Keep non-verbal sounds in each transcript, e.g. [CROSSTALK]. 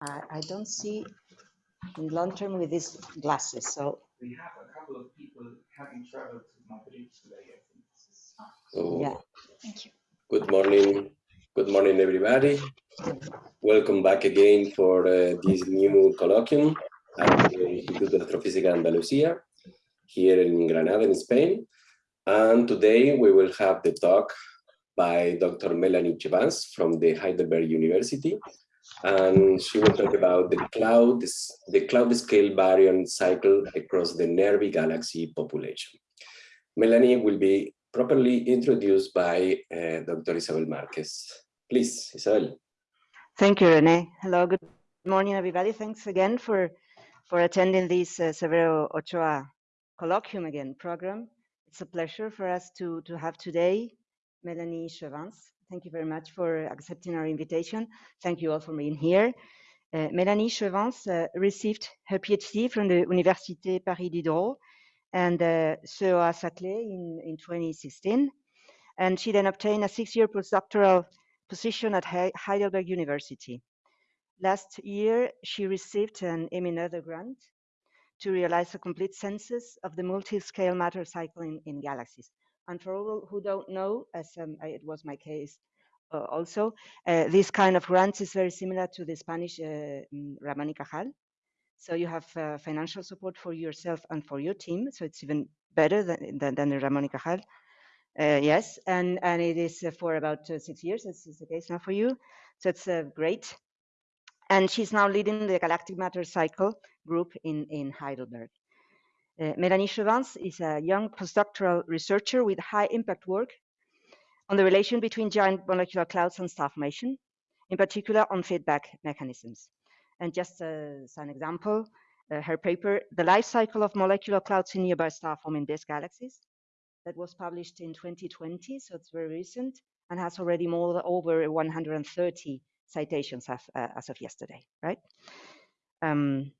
I, I don't see in long term with these glasses. So We have a couple of people having traveled to Madrid today. I think this is So, Yeah. Thank you. good morning. Good morning, everybody. Welcome back again for uh, this new colloquium at the Instituto de Astrofísica Andalucía here in Granada, in Spain. And today we will have the talk by Dr. Melanie Chevance from the Heidelberg University. And she will talk about the cloud, the cloud scale baryon cycle across the Nervi galaxy population. Melanie will be properly introduced by uh, Dr. Isabel Marquez. Please, Isabel. thank you, Rene. Hello, good morning, everybody. Thanks again for for attending this uh, Severo Ochoa colloquium again program. It's a pleasure for us to to have today Melanie Chevance. Thank you very much for accepting our invitation. Thank you all for being here. Uh, Melanie Chevance uh, received her PhD from the Université Paris Diderot and uh, CEA Saclay in, in 2016. And she then obtained a six-year postdoctoral position at Hei- Heidelberg University. Last year, she received an Emmy Noether grant to realize a complete census of the multi-scale matter cycle in, in galaxies. And for all who don't know, as um, I- it was my case uh, also, uh, this kind of grants is very similar to the Spanish uh, mm, Ramón y Cajal. So you have uh, financial support for yourself and for your team. So it's even better than, than, than the Ramón y Cajal. Uh, yes, and, and it is uh, for about six years. This is the case now for you. So it's great. And she's now leading the Galactic Matter Cycle group in, in Heidelberg. Uh, Melanie Chevance is a young postdoctoral researcher with high impact work on the relation between giant molecular clouds and star formation, in particular on feedback mechanisms. And just uh, as an example, uh, her paper, The Life Cycle of Molecular Clouds in Nearby Star Forming Disk Galaxies, that was published in 2020, so it's very recent, and has already more than over 130 citations as, uh, as of yesterday, right? Um,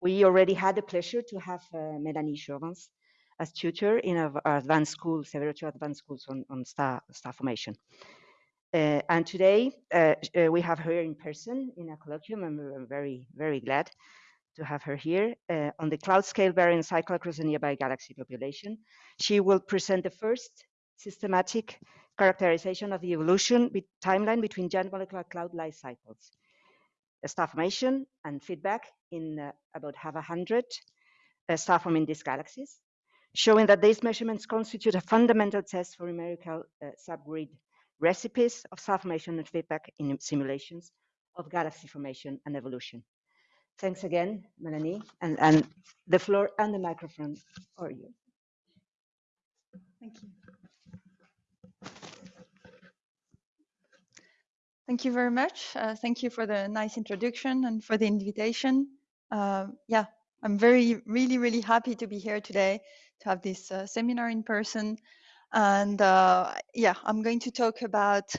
we already had the pleasure to have uh, Melanie Chevance as tutor in our advanced school, several two advanced schools on, on star, formation. Uh, and today uh, uh, we have her in person in a colloquium, and we're very, very glad to have her here uh, on the cloud scale baryon cycle across the nearby galaxy population. She will present the first systematic characterization of the evolution be- timeline between giant molecular cloud life cycles, uh, star formation and feedback in uh, about half a hundred uh, star forming disk galaxies, showing that these measurements constitute a fundamental test for numerical uh, subgrid recipes of star formation and feedback in simulations of galaxy formation and evolution. Thanks again, Melanie, and, and the floor and the microphone are you. Thank you. Thank you very much. Uh, thank you for the nice introduction and for the invitation. Uh, yeah, I'm very, really, really happy to be here today to have this uh, seminar in person. And uh, yeah, I'm going to talk about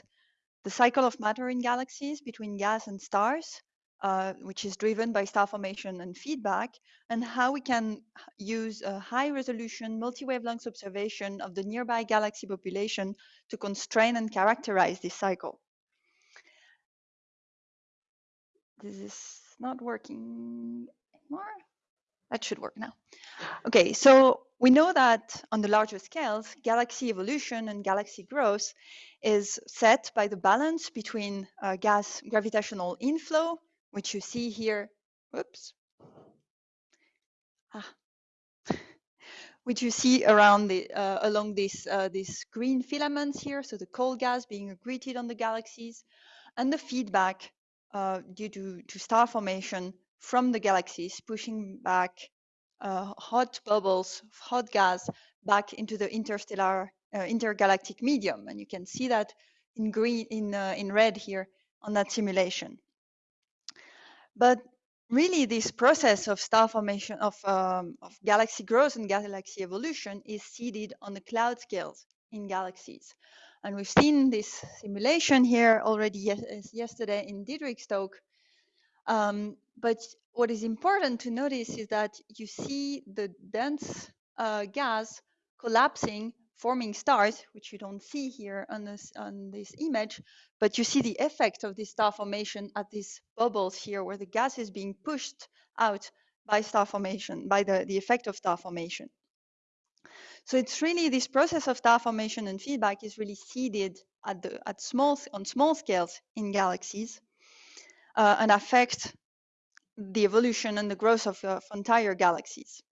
the cycle of matter in galaxies between gas and stars, uh, which is driven by star formation and feedback, and how we can use a high resolution multi-wavelength observation of the nearby galaxy population to constrain and characterize this cycle. This is not working anymore. That should work now. Okay, so we know that on the larger scales, galaxy evolution and galaxy growth is set by the balance between uh, gas gravitational inflow, which you see here, whoops, ah, [LAUGHS] which you see around the uh, along this uh, these green filaments here, so the cold gas being accreted on the galaxies, and the feedback uh, due to, to star formation from the galaxies, pushing back uh, hot bubbles, of hot gas back into the interstellar, uh, intergalactic medium. And you can see that in green, in, uh, in red here on that simulation. But really this process of star formation, of, um, of galaxy growth and galaxy evolution is seeded on the cloud scales in galaxies. And we've seen this simulation here already yes- yesterday in Diederik's talk. Um, but what is important to notice is that you see the dense uh, gas collapsing forming stars, which you don't see here on this on this image, but you see the effect of this star formation at these bubbles here, where the gas is being pushed out by star formation, by the, the effect of star formation. So it's really this process of star formation and feedback is really seeded at the at small on small scales in galaxies uh, and affect the evolution and the growth of, of entire galaxies.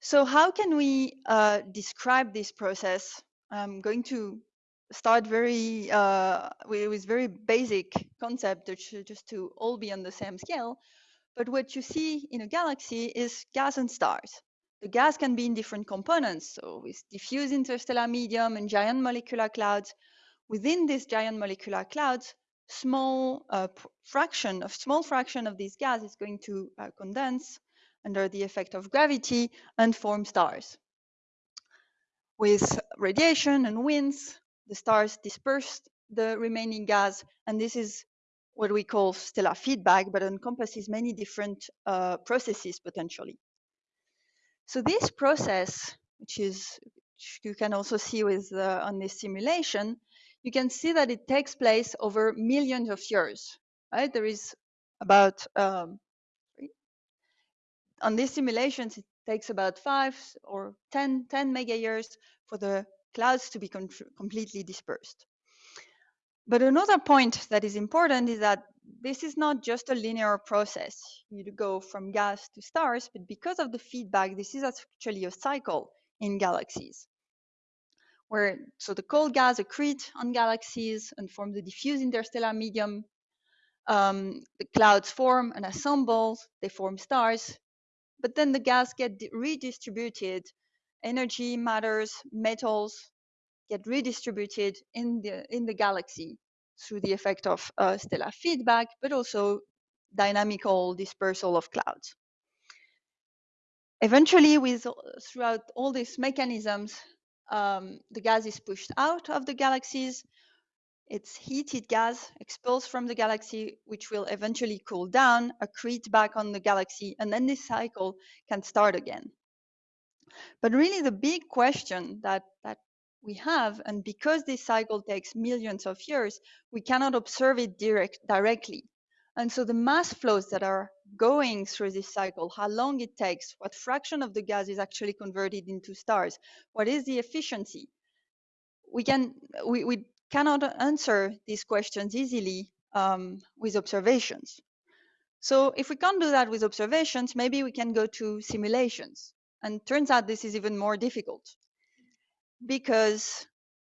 So how can we uh, describe this process? I'm going to start very uh, with, with, very basic concept, just to all be on the same scale. But what you see in a galaxy is gas and stars. The gas can be in different components, so with diffuse interstellar medium and giant molecular clouds. Within these giant molecular clouds, small uh, fraction of small fraction of this gas is going to uh, condense under the effect of gravity and form stars. With radiation and winds, the stars disperse the remaining gas, and this is what we call stellar feedback, but encompasses many different uh, processes potentially. So this process, which is which you can also see with uh, on this simulation, you can see that it takes place over millions of years. Right? There is about um, on these simulations, it takes about five or 10, 10 mega years for the clouds to be completely dispersed. But another point that is important is that this is not just a linear process. You go from gas to stars, but because of the feedback, this is actually a cycle in galaxies. Where so the cold gas accrete on galaxies and form the diffuse interstellar medium. Um, the clouds form and assemble, they form stars, but then the gas get redistributed. Energy, matters, metals get redistributed in the in the galaxy through the effect of uh, stellar feedback, but also dynamical dispersal of clouds. Eventually, with throughout all these mechanisms, um, the gas is pushed out of the galaxies it's heated gas expelled from the galaxy, which will eventually cool down, accrete back on the galaxy, and then this cycle can start again. But really, the big question that, that we have, and because this cycle takes millions of years, we cannot observe it direct, directly. And so the mass flows that are going through this cycle, how long it takes, what fraction of the gas is actually converted into stars, what is the efficiency, we can we, we cannot answer these questions easily um, with observations. So if we can't do that with observations, maybe we can go to simulations. And turns out this is even more difficult because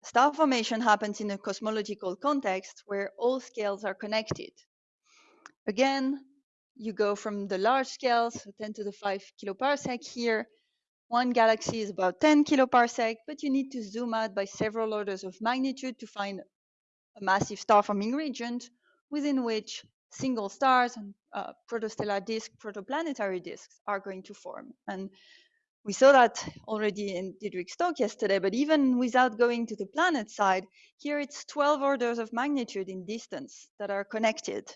star formation happens in a cosmological context where all scales are connected. Again, you go from the large scales, 10 to the 5 kiloparsec here. One galaxy is about 10 kiloparsec, but you need to zoom out by several orders of magnitude to find a massive star-forming region within which single stars and uh, protostellar disk, protoplanetary disks are going to form. And we saw that already in Diederik's talk yesterday, but even without going to the planet side, here it's 12 orders of magnitude in distance that are connected.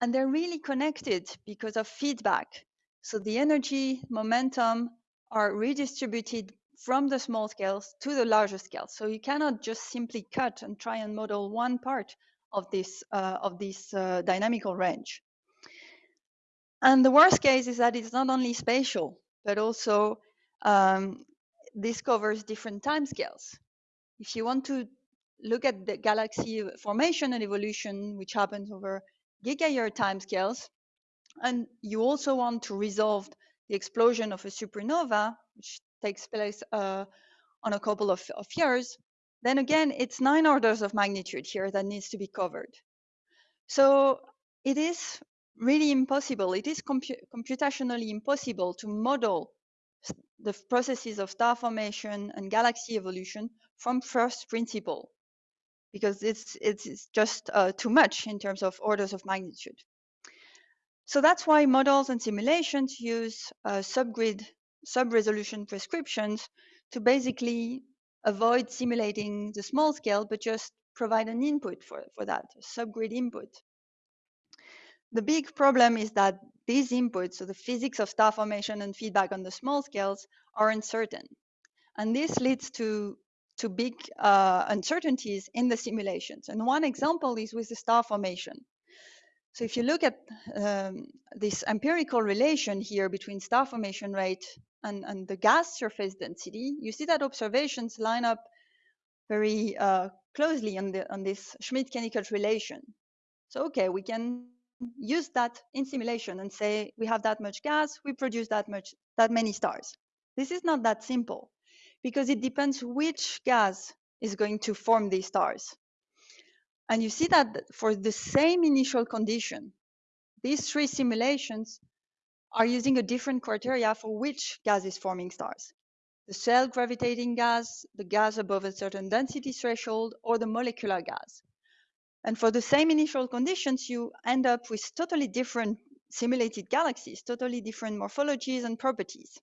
And they're really connected because of feedback. So the energy, momentum are redistributed from the small scales to the larger scales. So you cannot just simply cut and try and model one part of this, uh, of this uh, dynamical range. And the worst case is that it's not only spatial, but also um, this covers different time scales. If you want to look at the galaxy formation and evolution, which happens over gigayear timescales, and you also want to resolve the explosion of a supernova, which takes place uh, on a couple of, of years, then again, it's nine orders of magnitude here that needs to be covered. So it is really impossible. It is compu computationally impossible to model the processes of star formation and galaxy evolution from first principle because it's it's just uh, too much in terms of orders of magnitude. So that's why models and simulations use uh, subgrid sub-resolution prescriptions to basically avoid simulating the small scale, but just provide an input for, for that, subgrid input. The big problem is that these inputs, so the physics of star formation and feedback on the small scales, are uncertain. And this leads to, to big uh, uncertainties in the simulations. And one example is with the star formation. So if you look at um, this empirical relation here between star formation rate and, and the gas surface density, you see that observations line up very uh, closely on, the, on this Schmidt-Kennicutt relation. So, okay, we can use that in simulation and say we have that much gas, we produce that much, that many stars. This is not that simple because it depends which gas is going to form these stars. And you see that for the same initial condition, these three simulations are using a different criteria for which gas is forming stars. The self gravitating gas, the gas above a certain density threshold, or the molecular gas. And for the same initial conditions, you end up with totally different simulated galaxies, totally different morphologies and properties.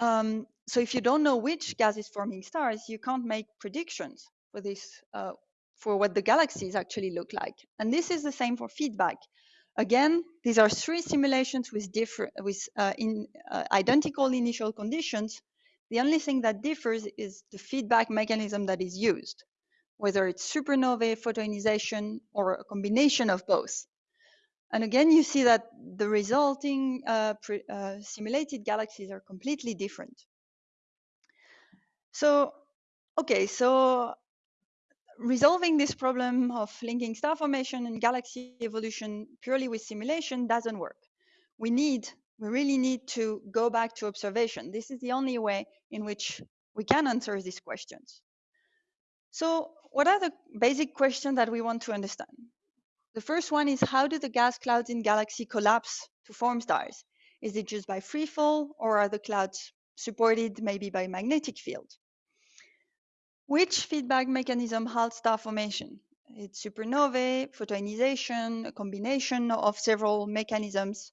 Um, so if you don't know which gas is forming stars, you can't make predictions for this uh, for what the galaxies actually look like. And this is the same for feedback. Again, these are three simulations with different, with uh, in uh, identical initial conditions. The only thing that differs is the feedback mechanism that is used, whether it's supernovae, photoionization, or a combination of both. And again, you see that the resulting uh, uh simulated galaxies are completely different. So, okay, so resolving this problem of linking star formation and galaxy evolution purely with simulation doesn't work. We need, we really need to go back to observation. This is the only way in which we can answer these questions. So what are the basic questions that we want to understand? The first one is how do the gas clouds in galaxy collapse to form stars? Is it just by free fall or are the clouds supported maybe by magnetic field? Which feedback mechanism halts star formation? It's supernovae, photoionization, a combination of several mechanisms.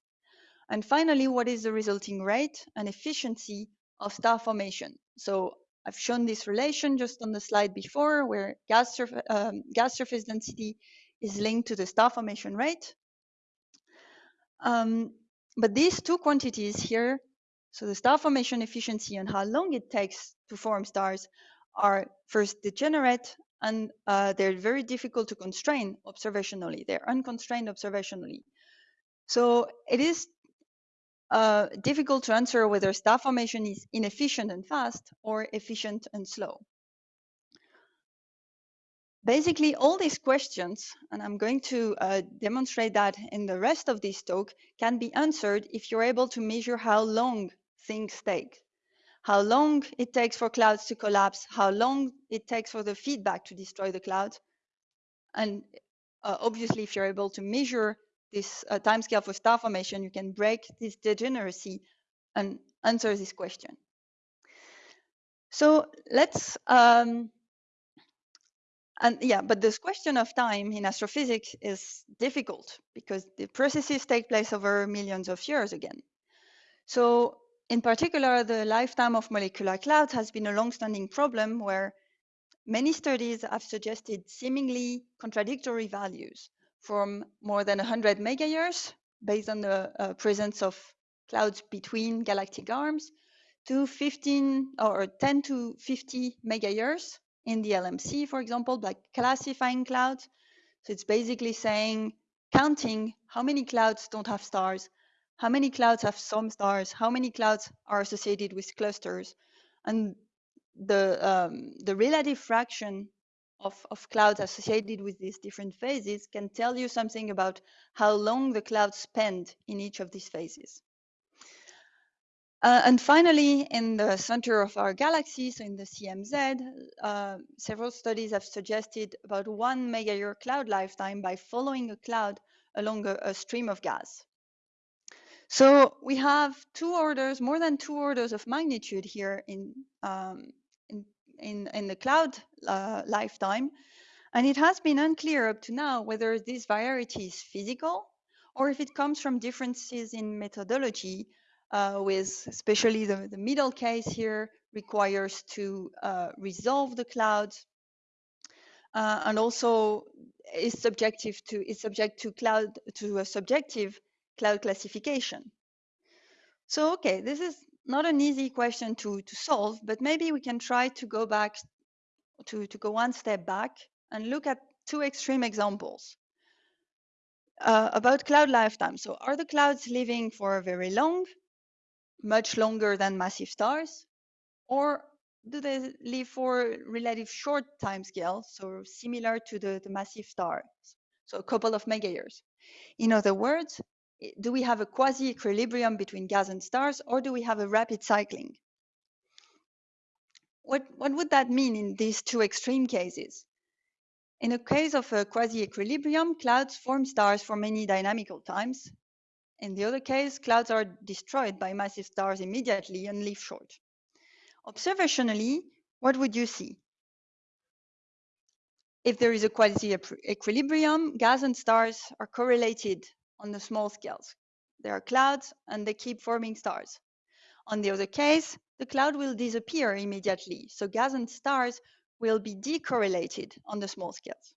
And finally, what is the resulting rate and efficiency of star formation? So I've shown this relation just on the slide before where gas, surf um, gas surface density is linked to the star formation rate. Um, but these two quantities here, so the star formation efficiency and how long it takes to form stars, are first degenerate and uh, they're very difficult to constrain observationally. They're unconstrained observationally. So it is uh, difficult to answer whether star formation is inefficient and fast or efficient and slow. Basically, all these questions, and I'm going to uh, demonstrate that in the rest of this talk, can be answered if you're able to measure how long things take how long it takes for clouds to collapse, how long it takes for the feedback to destroy the cloud. And uh, obviously, if you're able to measure this uh, timescale for star formation, you can break this degeneracy and answer this question. So let's, um, and yeah, but this question of time in astrophysics is difficult because the processes take place over millions of years again. So in particular, the lifetime of molecular clouds has been a long-standing problem where many studies have suggested seemingly contradictory values from more than 100 megayears based on the uh, presence of clouds between galactic arms to 15 or 10 to 50 megayears in the LMC, for example, by classifying clouds. So it's basically saying, counting how many clouds don't have stars how many clouds have some stars, how many clouds are associated with clusters, and the um, the relative fraction of, of clouds associated with these different phases can tell you something about how long the clouds spend in each of these phases. Uh, and finally, in the center of our galaxy, so in the CMZ, uh, several studies have suggested about one megayear cloud lifetime by following a cloud along a, a stream of gas. So we have two orders, more than two orders of magnitude here in um, in, in, the cloud uh, lifetime, and it has been unclear up to now whether this variety is physical or if it comes from differences in methodology, uh, with especially the, the middle case here requires to uh, resolve the cloud uh, and also is subjective to is subject to cloud to a subjective cloud classification. So, okay, this is not an easy question to, to solve, but maybe we can try to go back to, to go one step back and look at two extreme examples uh, about cloud lifetime. So are the clouds living for a very long, much longer than massive stars, or do they live for relative short time scale, so similar to the, the massive stars, so a couple of mega years? In other words, Eh, do we have a quasi-equilibrium between gas and stars, or do we have a rapid cycling? What, what would that mean in these two extreme cases? In a case of a quasi-equilibrium, clouds form stars for many dynamical times. In the other case, clouds are destroyed by massive stars immediately and live short. Observationally, what would you see? If there is a quasi-equilibrium, gas and stars are correlated on the small scales. There are clouds and they keep forming stars. On the other case, the cloud will disappear immediately, so gas and stars will be decorrelated on the small scales.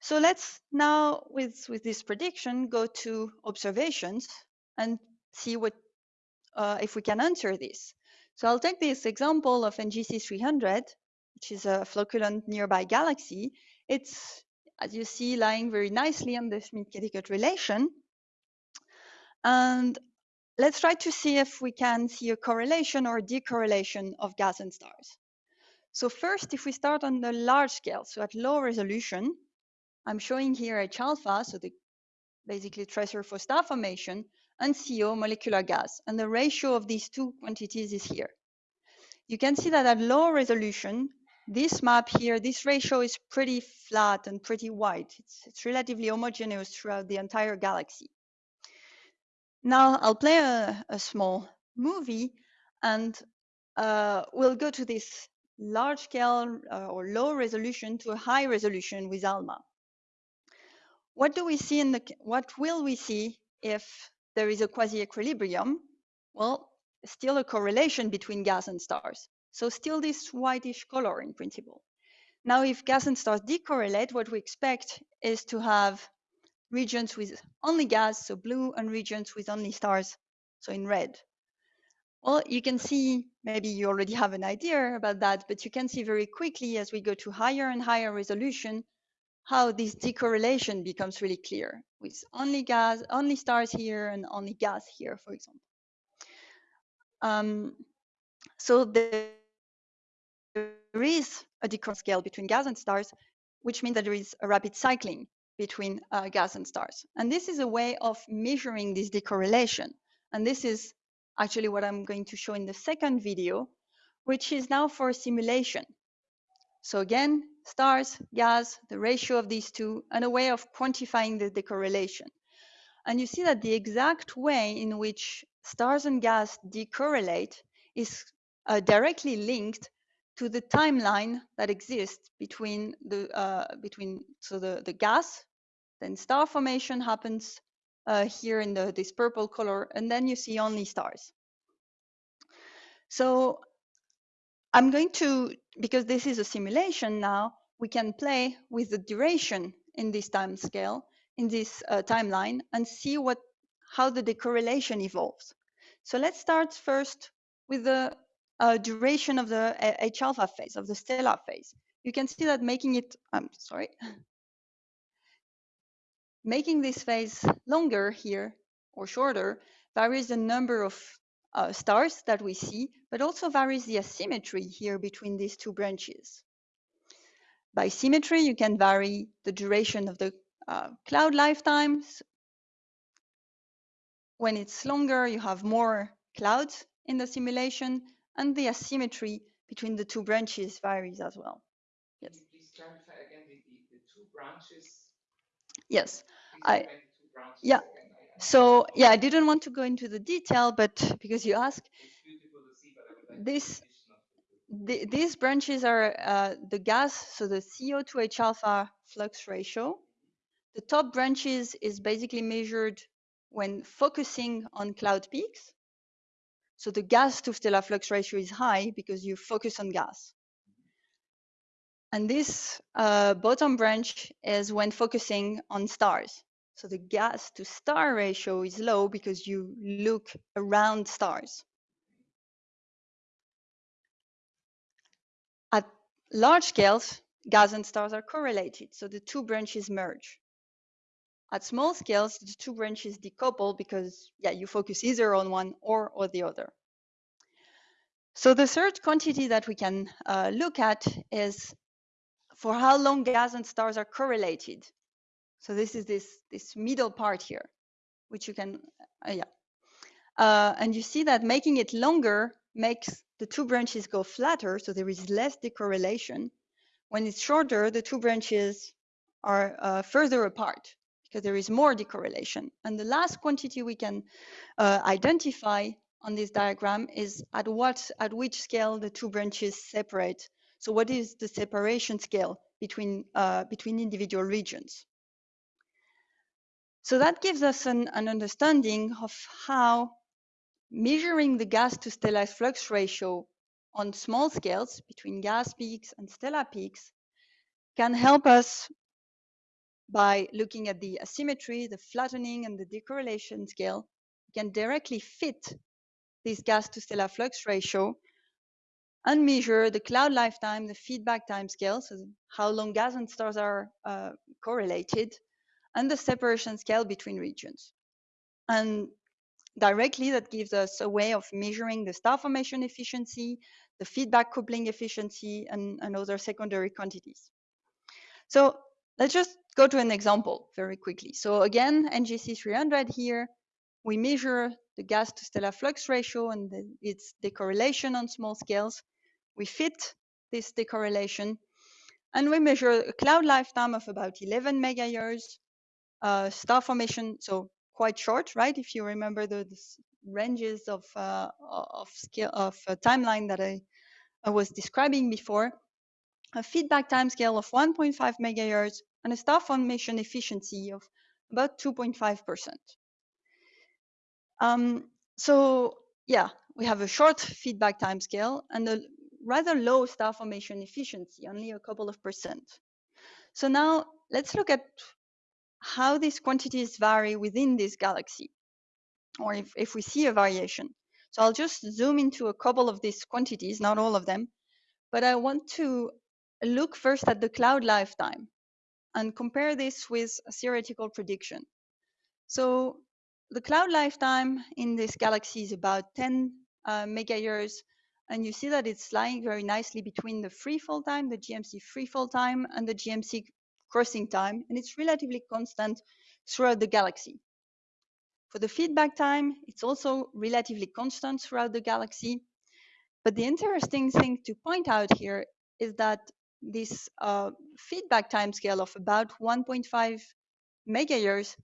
So let's now, with, with this prediction, go to observations and see what uh, if we can answer this. So I'll take this example of NGC 300, which is a flocculent nearby galaxy. It's, as you see, lying very nicely on the Schmidt-Kennicutt relation. And let's try to see if we can see a correlation or decorrelation of gas and stars. So first, if we start on the large scale, so at low resolution, I'm showing here H alpha, so the basically tracer for star formation, and CO molecular gas. And the ratio of these two quantities is here. You can see that at low resolution, this map here, this ratio is pretty flat and pretty wide. It's, it's relatively homogeneous throughout the entire galaxy. Now I'll play a, a small movie and uh, we'll go to this large scale uh, or low resolution to a high resolution with ALMA. What do we see in the, what will we see if there is a quasi-equilibrium? Well, still a correlation between gas and stars. So still this whitish color in principle. Now, if gas and stars decorrelate, what we expect is to have regions with only gas, so blue, and regions with only stars, so in red. Well, you can see, maybe you already have an idea about that, but you can see very quickly as we go to higher and higher resolution, how this decorrelation becomes really clear with only gas, only stars here and only gas here, for example. Um, so there is a decrease scale between gas and stars, which means that there is a rapid cycling between uh, gas and stars. And this is a way of measuring this decorrelation. And this is actually what I'm going to show in the second video, which is now for simulation. So again, stars, gas, the ratio of these two, and a way of quantifying the decorrelation. And you see that the exact way in which stars and gas decorrelate is uh, directly linked to the timeline that exists between the uh, between so the the gas, then star formation happens uh, here in the, this purple color, and then you see only stars. So I'm going to, because this is a simulation now, we can play with the duration in this time scale, in this uh, timeline, and see what how the decorrelation evolves. So let's start first with the uh, duration of the H alpha phase, of the stellar phase. You can see that making it, I'm sorry, [LAUGHS] Making this phase longer here or shorter varies the number of uh, stars that we see, but also varies the asymmetry here between these two branches. By symmetry, you can vary the duration of the uh, cloud lifetimes. When it's longer, you have more clouds in the simulation, and the asymmetry between the two branches varies as well. Yes. Can you please clarify again the, the, the two branches Yes, I, yeah. So yeah, I didn't want to go into the detail, but because you asked, this the, these branches are uh, the gas, so the CO2H alpha flux ratio. The top branches is basically measured when focusing on cloud peaks. So the gas to stellar flux ratio is high because you focus on gas. And this uh, bottom branch is when focusing on stars. So the gas to star ratio is low because you look around stars. At large scales, gas and stars are correlated, so the two branches merge. At small scales, the two branches decouple because, yeah, you focus either on one or, or the other. So the third quantity that we can uh, look at is for how long gas and stars are correlated. So this is this, this middle part here, which you can, uh, yeah. Uh, and you see that making it longer makes the two branches go flatter, so there is less decorrelation. When it's shorter, the two branches are uh, further apart because there is more decorrelation. And the last quantity we can uh, identify on this diagram is at what at which scale the two branches separate. So what is the separation scale between uh, between individual regions? So that gives us an, an understanding of how measuring the gas to stellar flux ratio on small scales between gas peaks and stellar peaks can help us by looking at the asymmetry, the flattening, and the decorrelation scale, we can directly fit this gas to stellar flux ratio and measure the cloud lifetime, the feedback time scale, so how long gas and stars are uh, correlated, and the separation scale between regions. And directly, that gives us a way of measuring the star formation efficiency, the feedback coupling efficiency, and, and other secondary quantities. So let's just go to an example very quickly. So again, NGC 300 here, we measure the gas to stellar flux ratio and the, its decorrelation on small scales. We fit this decorrelation and we measure a cloud lifetime of about 11 mega years, uh, star formation, so quite short, right? If you remember the, the ranges of, uh, of scale of uh, timeline that I, I was describing before, a feedback time scale of 1.5 megahertz, and a star formation efficiency of about 2.5%. Um, so yeah, we have a short feedback time scale and a rather low star formation efficiency, only a couple of percent. So now let's look at how these quantities vary within this galaxy, or if, if we see a variation. So I'll just zoom into a couple of these quantities, not all of them, but I want to look first at the cloud lifetime and compare this with a theoretical prediction. So the cloud lifetime in this galaxy is about 10 uh, mega years, and you see that it's lying very nicely between the free fall time, the GMC free fall time, and the GMC crossing time, and it's relatively constant throughout the galaxy. For the feedback time, it's also relatively constant throughout the galaxy. But the interesting thing to point out here is that this uh, feedback timescale of about 1.5 megayears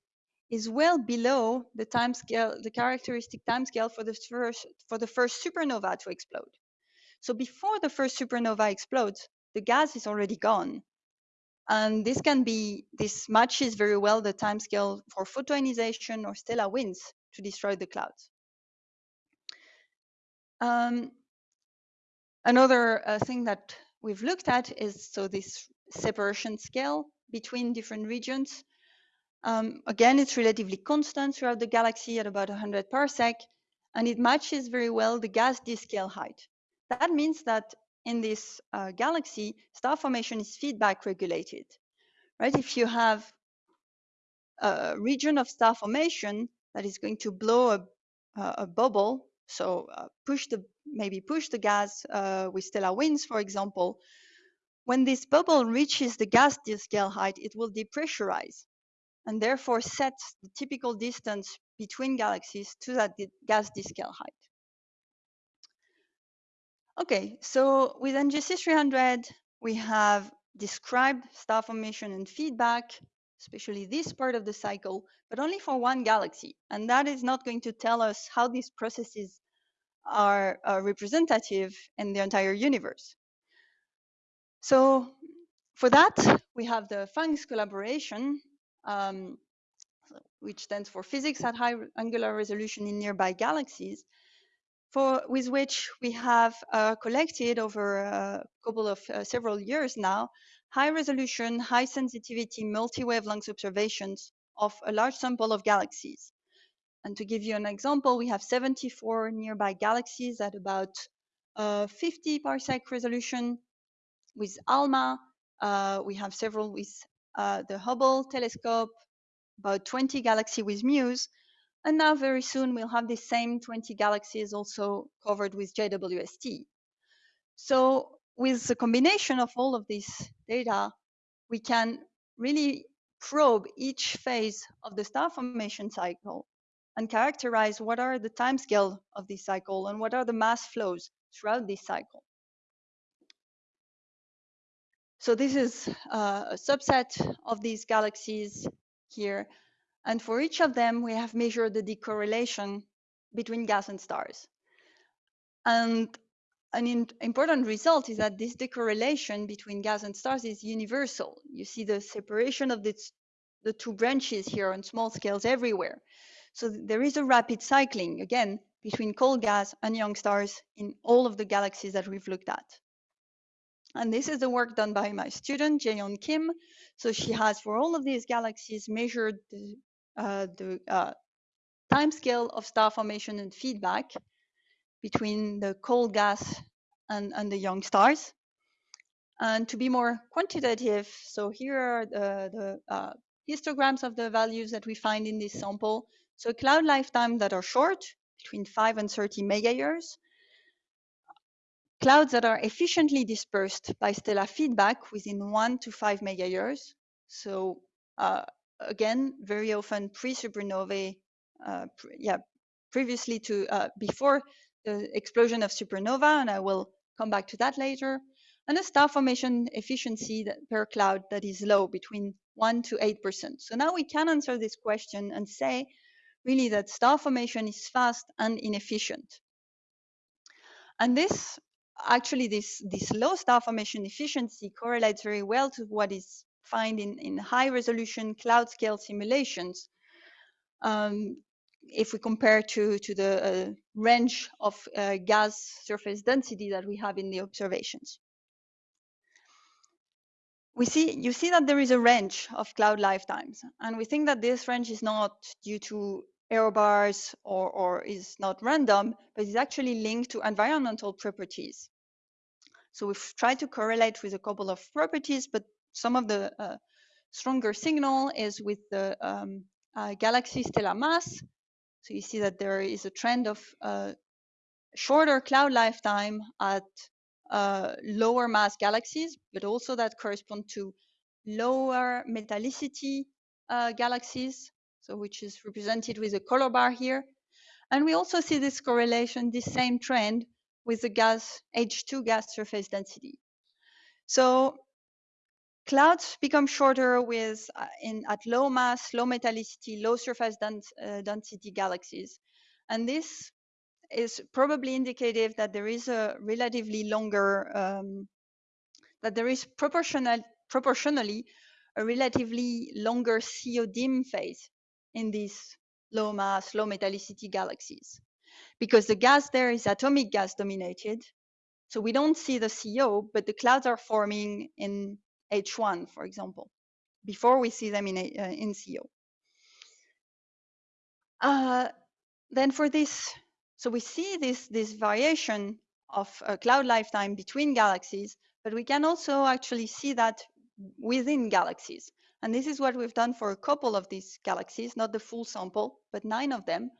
is well below the time scale, the characteristic timescale for the first for the first supernova to explode. So before the first supernova explodes, the gas is already gone. And this can be this matches very well the timescale for photoionization or stellar winds to destroy the clouds. Um, another uh, thing that we've looked at is so this separation scale between different regions. Um, again, it's relatively constant throughout the galaxy at about 100 parsec, and it matches very well the gas disk scale height. That means that in this uh, galaxy, star formation is feedback regulated, right? If you have a region of star formation that is going to blow a, a bubble, so uh, push the maybe push the gas uh, with stellar winds, for example, when this bubble reaches the gas scale height, it will depressurize and therefore set the typical distance between galaxies to that gas scale height. Okay, so with NGC 300, we have described star formation and feedback, especially this part of the cycle, but only for one galaxy. And that is not going to tell us how these processes are uh, representative in the entire universe. So for that, we have the PHANGS collaboration, um, which stands for Physics at High Angular Resolution in Nearby Galaxies, for with which we have uh, collected over a couple of uh, several years now high resolution, high sensitivity multi-wavelength observations of a large sample of galaxies. And to give you an example, we have 74 nearby galaxies at about uh, 50 parsec resolution. with ALMA. Uh, we have several with uh, the Hubble telescope, about 20 galaxies with MUSE. And now very soon we'll have the same 20 galaxies also covered with JWST. So with the combination of all of this data, we can really probe each phase of the star formation cycle and characterize what are the timescale of this cycle and what are the mass flows throughout this cycle. So this is uh, a subset of these galaxies here. And for each of them, we have measured the decorrelation between gas and stars. And an important result is that this decorrelation between gas and stars is universal. You see the separation of this, the two branches here on small scales everywhere. So there is a rapid cycling, again, between cold gas and young stars in all of the galaxies that we've looked at. And this is the work done by my student, Jaeyeon Kim. So she has, for all of these galaxies, measured the, uh, the uh, time scale of star formation and feedback between the cold gas and, and the young stars. And to be more quantitative, so here are the, the uh, histograms of the values that we find in this sample. So cloud lifetime that are short, between 5 and 30 megayears. Clouds that are efficiently dispersed by stellar feedback within 1 to 5 megayears. So uh, again, very often pre-supernovae, uh, pre yeah, previously to uh, before the explosion of supernova, and I will come back to that later, and a star formation efficiency per cloud that is low, between 1 to 8%. So now we can answer this question and say really that star formation is fast and inefficient. And this, actually, this, this low star formation efficiency correlates very well to what is found in, in high resolution cloud scale simulations. Um, if we compare to, to the uh, range of uh, gas surface density that we have in the observations. We see, you see that there is a range of cloud lifetimes, and we think that this range is not due to error bars or, or is not random, but is actually linked to environmental properties. So we've tried to correlate with a couple of properties, but some of the uh, stronger signal is with the um, uh, galaxy stellar mass, so you see that there is a trend of uh, shorter cloud lifetime at uh, lower mass galaxies, but also that correspond to lower metallicity uh, galaxies, so which is represented with a color bar here. And we also see this correlation, this same trend with the gas H2 gas surface density. So Clouds become shorter with uh, in at low mass, low metallicity, low surface dens uh, density galaxies. And this is probably indicative that there is a relatively longer, um, that there is proportional, proportionally a relatively longer CO dim phase in these low mass, low metallicity galaxies. Because the gas there is atomic gas dominated. So we don't see the CO, but the clouds are forming in H1, for example, before we see them in, a, uh, in CO. Uh, then for this, so we see this, this variation of uh, cloud lifetime between galaxies, but we can also actually see that within galaxies. And this is what we've done for a couple of these galaxies, not the full sample, but nine of them.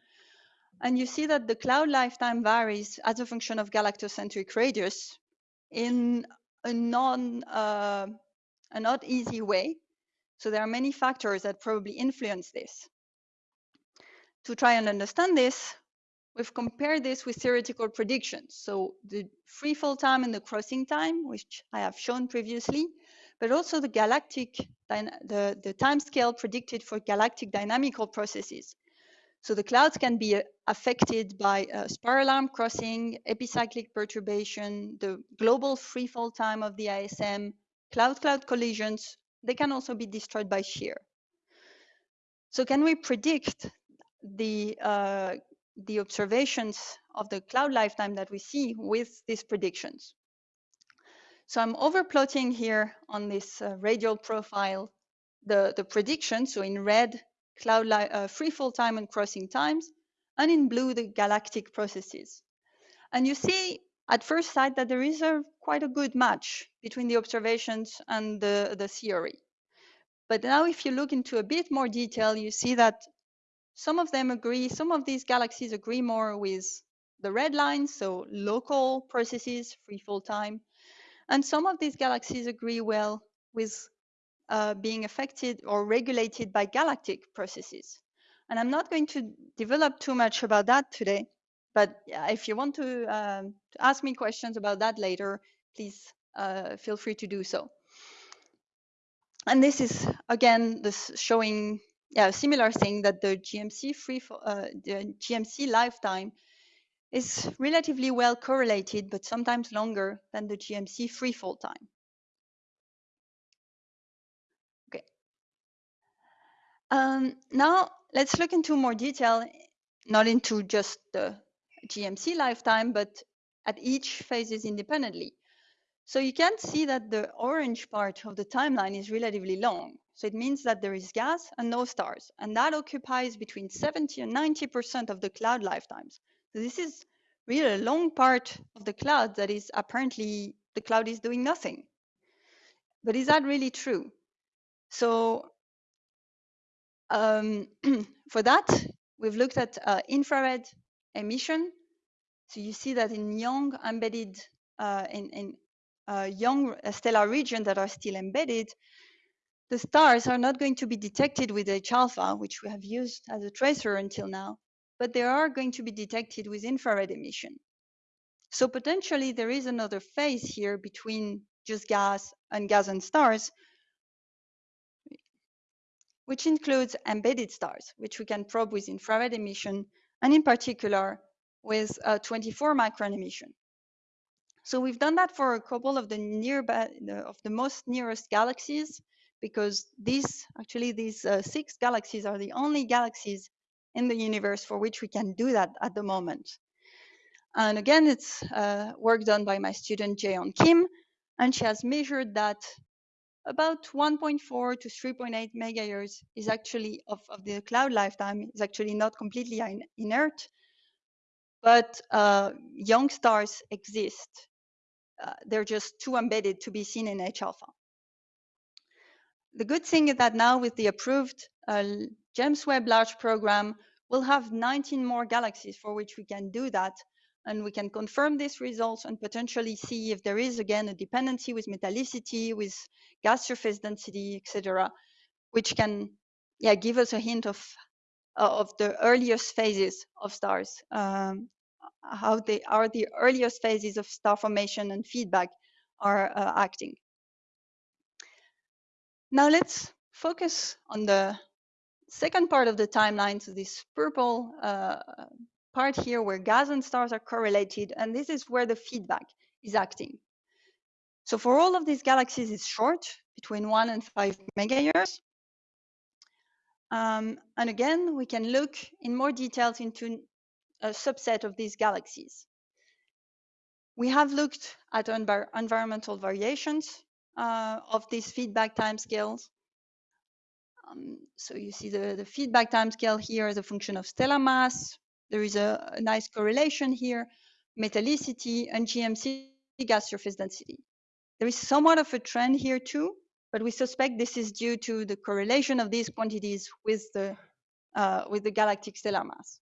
And you see that the cloud lifetime varies as a function of galactocentric radius in a non uh, a not easy way. So there are many factors that probably influence this. To try and understand this, we've compared this with theoretical predictions. So the free fall time and the crossing time, which I have shown previously, but also the galactic, the, the time scale predicted for galactic dynamical processes. So the clouds can be uh, affected by uh, spiral arm crossing, epicyclic perturbation, the global free fall time of the ISM, Cloud-cloud collisions, they can also be destroyed by shear. So can we predict the, uh, the observations of the cloud lifetime that we see with these predictions? So I'm overplotting here on this uh, radial profile the, the prediction. So in red, cloud uh, free fall time and crossing times, and in blue, the galactic processes. And you see at first sight that there is a quite a good match between the observations and the, the theory. But now if you look into a bit more detail, you see that some of them agree, some of these galaxies agree more with the red line, so local processes, free fall time. And some of these galaxies agree well with uh, being affected or regulated by galactic processes. And I'm not going to develop too much about that today, but if you want to, um, to ask me questions about that later, please uh, feel free to do so. And this is again this showing yeah, a similar thing that the GMC free uh, the GMC lifetime is relatively well correlated, but sometimes longer than the GMC free fall time. Okay. Um, now let's look into more detail, not into just the GMC lifetime, but at each phases independently. So you can see that the orange part of the timeline is relatively long. So it means that there is gas and no stars, and that occupies between 70 and 90% of the cloud lifetimes. So this is really a long part of the cloud that is apparently the cloud is doing nothing. But is that really true? So um, [CLEARS THROAT] for that, we've looked at uh, infrared emission. So you see that in young embedded, uh, in, in uh, young stellar regions that are still embedded, the stars are not going to be detected with H-alpha, which we have used as a tracer until now, but they are going to be detected with infrared emission. So potentially there is another phase here between just gas and gas and stars, which includes embedded stars, which we can probe with infrared emission, and in particular with a 24 micron emission. So we've done that for a couple of the nearby, of the most nearest galaxies, because these actually these uh, six galaxies are the only galaxies in the universe for which we can do that at the moment. And again, it's uh, work done by my student Jaeyeon Kim, and she has measured that about 1.4 to 3.8 megayears is actually of, of the cloud lifetime is actually not completely in, inert, but uh, young stars exist. Uh, they're just too embedded to be seen in H-alpha. The good thing is that now with the approved uh, James Webb Large Program, we'll have 19 more galaxies for which we can do that. And we can confirm these results and potentially see if there is, again, a dependency with metallicity, with gas surface density, etc., which can yeah, give us a hint of, uh, of the earliest phases of stars, um, how they are the earliest phases of star formation and feedback are uh, acting. Now let's focus on the second part of the timeline, so this purple uh, part here where gas and stars are correlated, and this is where the feedback is acting. So for all of these galaxies, it's short, between one and five megayears. Um, and again, we can look in more details into a subset of these galaxies. We have looked at envir environmental variations uh, of these feedback timescales. Um, so you see the, the feedback timescale here as a function of stellar mass. There is a, a nice correlation here, metallicity and GMC gas surface density. There is somewhat of a trend here too, but we suspect this is due to the correlation of these quantities with the, uh, with the galactic stellar mass.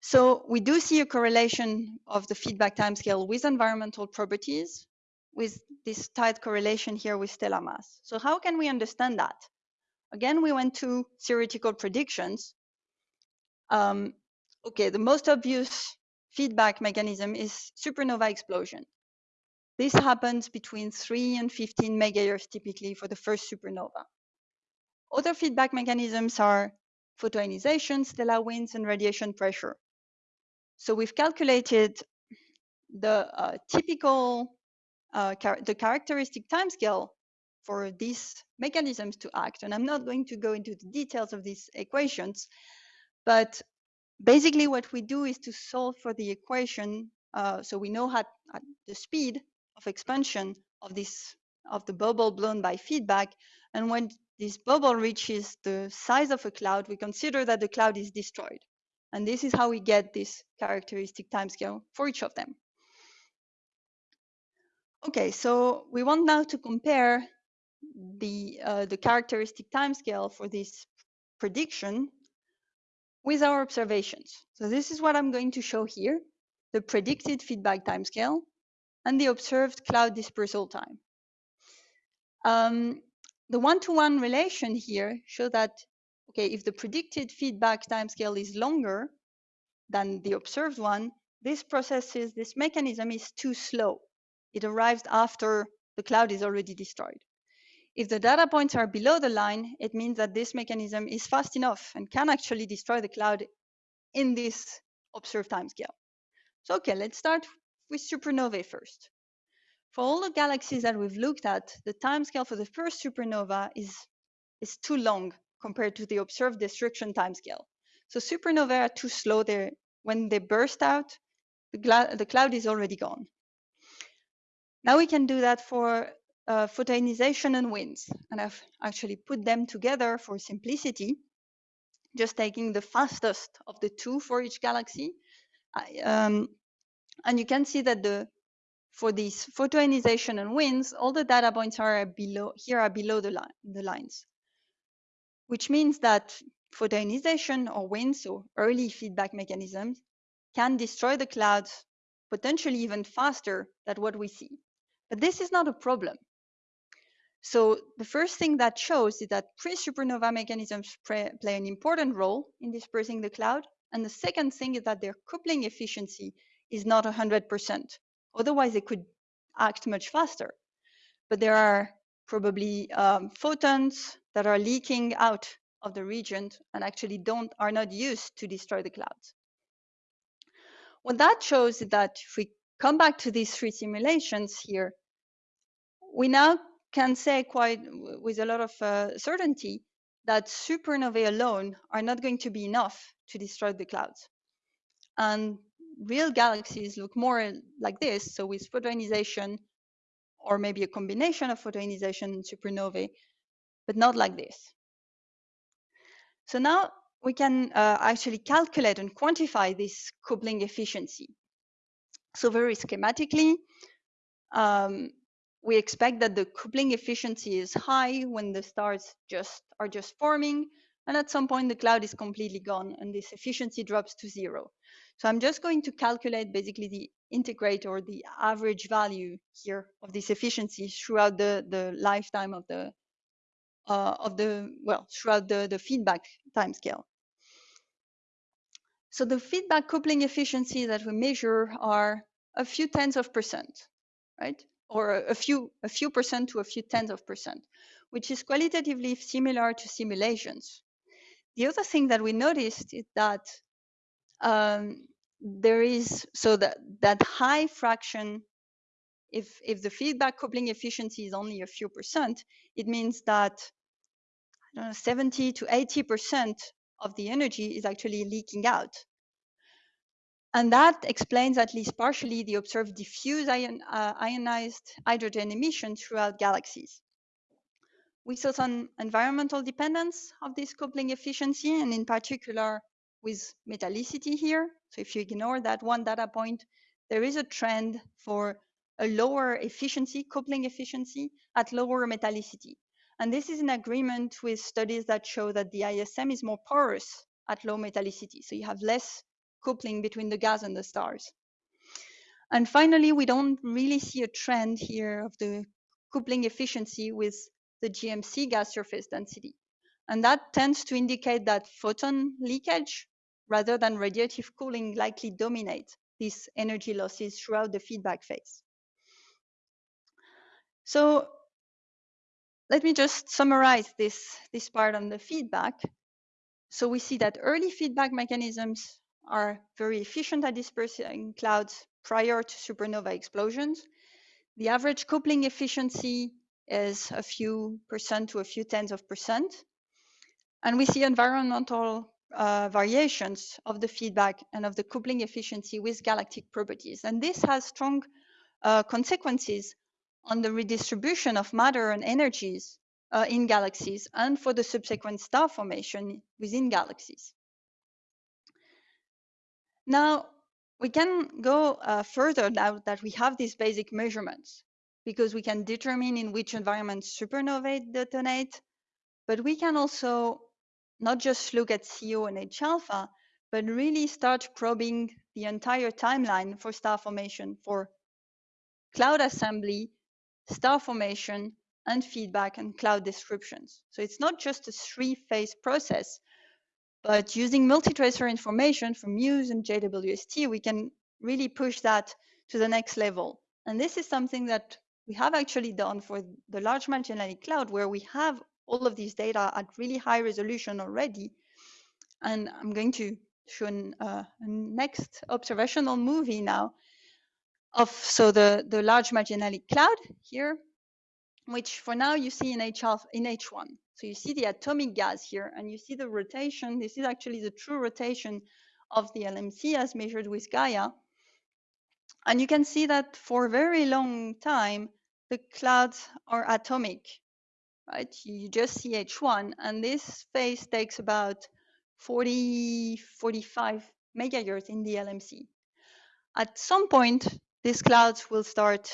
So we do see a correlation of the feedback timescale with environmental properties, with this tight correlation here with stellar mass. So how can we understand that? Again, we went to theoretical predictions. Um, okay, the most obvious feedback mechanism is supernova explosion. This happens between 3 and 15 megayears typically for the first supernova. Other feedback mechanisms are photoionization, stellar winds, and radiation pressure. So we've calculated the uh, typical uh, char the characteristic timescale for these mechanisms to act. And I'm not going to go into the details of these equations, but basically what we do is to solve for the equation. Uh, so we know how, the speed of expansion of this of the bubble blown by feedback. And when this bubble reaches the size of a cloud, we consider that the cloud is destroyed. And this is how we get this characteristic timescale for each of them. Okay, so we want now to compare the, uh, the characteristic timescale for this prediction with our observations. So this is what I'm going to show here, the predicted feedback timescale and the observed cloud dispersal time. Um, the one-to-one -one relation here show that, okay, if the predicted feedback timescale is longer than the observed one, this process is, this mechanism is too slow. It arrives after the cloud is already destroyed. If the data points are below the line, it means that this mechanism is fast enough and can actually destroy the cloud in this observed timescale. So, okay, let's start with supernovae first. For all the galaxies that we've looked at, the timescale for the first supernova is, is too long compared to the observed destruction timescale. So supernovae are too slow there. When they burst out, the, the cloud is already gone. Now we can do that for uh, photoionization and winds. And I've actually put them together for simplicity, just taking the fastest of the two for each galaxy. Um, and you can see that the for these photoionization and winds, all the data points are below here are below the, the lines, which means that photoionization or winds, so early feedback mechanisms, can destroy the clouds potentially even faster than what we see. But this is not a problem. So the first thing that shows is that pre-supernova mechanisms play an important role in dispersing the cloud. And the second thing is that their coupling efficiency is not 100%. Otherwise, they could act much faster. But there are probably um, photons that are leaking out of the region and actually don't are not used to destroy the clouds. What that shows is that if we come back to these three simulations here, we now can say quite with a lot of uh, certainty that supernovae alone are not going to be enough to destroy the clouds. And real galaxies look more like this. So with photoionization, or maybe a combination of photoionization and supernovae, but not like this. So now we can uh, actually calculate and quantify this coupling efficiency. So very schematically, um, we expect that the coupling efficiency is high when the stars just are just forming, and at some point the cloud is completely gone and this efficiency drops to zero. So I'm just going to calculate basically the integrate or the average value here of this efficiency throughout the, the lifetime of the uh, of the well throughout the, the feedback time scale. So the feedback coupling efficiency that we measure are a few tens of percent, right? Or a few a few percent to a few tens of percent, which is qualitatively similar to simulations. The other thing that we noticed is that um, there is so that that high fraction if if the feedback coupling efficiency is only a few percent it means that I don't know, 70 to 80 percent of the energy is actually leaking out and that explains at least partially the observed diffuse ion, uh, ionized hydrogen emission throughout galaxies we saw some environmental dependence of this coupling efficiency and in particular with metallicity here. So if you ignore that one data point, there is a trend for a lower efficiency, coupling efficiency at lower metallicity. And this is in agreement with studies that show that the ISM is more porous at low metallicity. So you have less coupling between the gas and the stars. And finally, we don't really see a trend here of the coupling efficiency with the GMC gas surface density. And that tends to indicate that photon leakage rather than radiative cooling likely dominate these energy losses throughout the feedback phase. So let me just summarize this, this part on the feedback. So we see that early feedback mechanisms are very efficient at dispersing clouds prior to supernova explosions. The average coupling efficiency is a few percent to a few tens of percent. And we see environmental uh, variations of the feedback and of the coupling efficiency with galactic properties. And this has strong uh, consequences on the redistribution of matter and energies uh, in galaxies and for the subsequent star formation within galaxies. Now, we can go uh, further now that we have these basic measurements because we can determine in which environment supernovae detonate, but we can also not just look at CO and H alpha, but really start probing the entire timeline for star formation for cloud assembly, star formation, and feedback and cloud descriptions. So it's not just a three-phase process, but using multi-tracer information from Muse and JWST, we can really push that to the next level. And this is something that we have actually done for the large Magellanic Cloud, where we have all of these data at really high resolution already. And I'm going to show an, uh, a next observational movie now of so the, the large Magellanic Cloud here, which for now you see in, H in H1. So you see the atomic gas here, and you see the rotation. This is actually the true rotation of the LMC as measured with Gaia. And you can see that for a very long time, the clouds are atomic, right? You just see H1, and this phase takes about 40, 45 megayears in the LMC. At some point, these clouds will start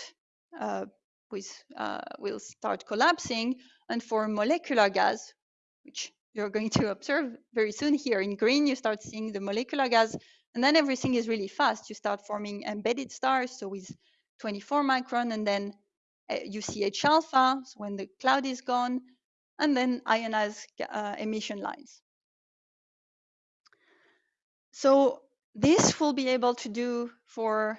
uh, with, uh, will start collapsing, and for molecular gas, which you're going to observe very soon here in green, you start seeing the molecular gas, and then everything is really fast. You start forming embedded stars, so with 24 micron, and then uh, you see H alpha so when the cloud is gone, and then ionized uh, emission lines. So this will be able to do for,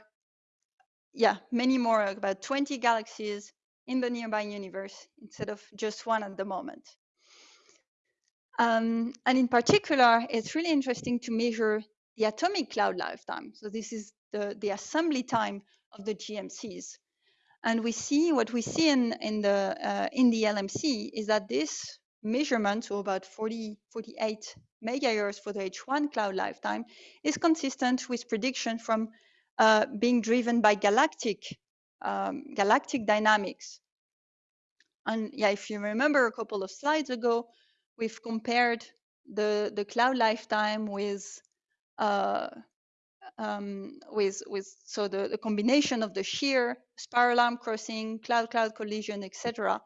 yeah, many more, about 20 galaxies in the nearby universe instead of just one at the moment. Um, and in particular, it's really interesting to measure the atomic cloud lifetime. So this is the, the assembly time of the GMCs. And we see what we see in, in, the, uh, in the LMC is that this measurement, so about 40, 48 megayears for the H1 cloud lifetime, is consistent with prediction from uh, being driven by galactic, um, galactic dynamics. And yeah, if you remember a couple of slides ago, we've compared the, the cloud lifetime with uh, um, with with so the, the combination of the shear, spiral arm crossing, cloud-cloud collision, etc.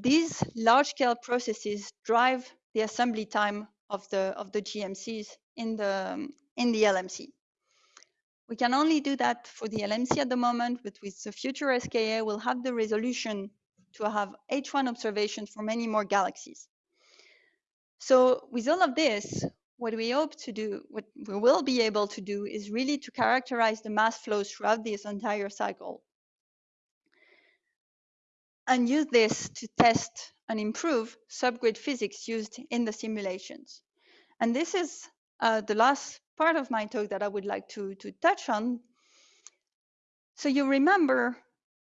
These large-scale processes drive the assembly time of the of the GMCs in the in the LMC. We can only do that for the LMC at the moment, but with the future SKA, we'll have the resolution to have H1 observations for many more galaxies. So with all of this, what we hope to do, what we will be able to do is really to characterize the mass flows throughout this entire cycle and use this to test and improve subgrid physics used in the simulations. And this is uh, the last part of my talk that I would like to, to touch on. So you remember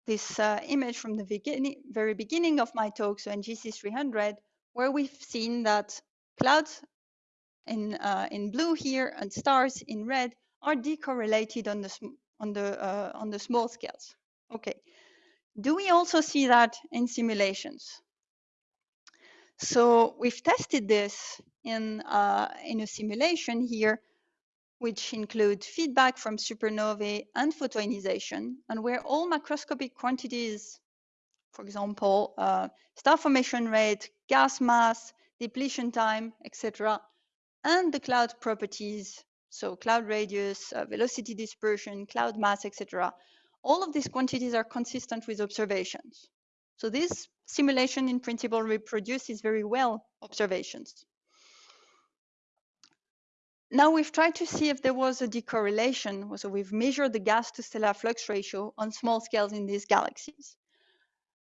this uh, image from the beginning, very beginning of my talk, so NGC 300, where we've seen that clouds in, uh, in blue here and stars in red are decorrelated on the, on the, uh, on the small scales. Okay. Do we also see that in simulations? So we've tested this in, uh, in a simulation here, which include feedback from supernovae and photoionization, and where all macroscopic quantities, for example, uh, star formation rate, gas mass, depletion time, etc., and the cloud properties, so cloud radius, uh, velocity dispersion, cloud mass, etc. All of these quantities are consistent with observations. So this simulation in principle reproduces very well observations. Now we've tried to see if there was a decorrelation. So we've measured the gas to stellar flux ratio on small scales in these galaxies.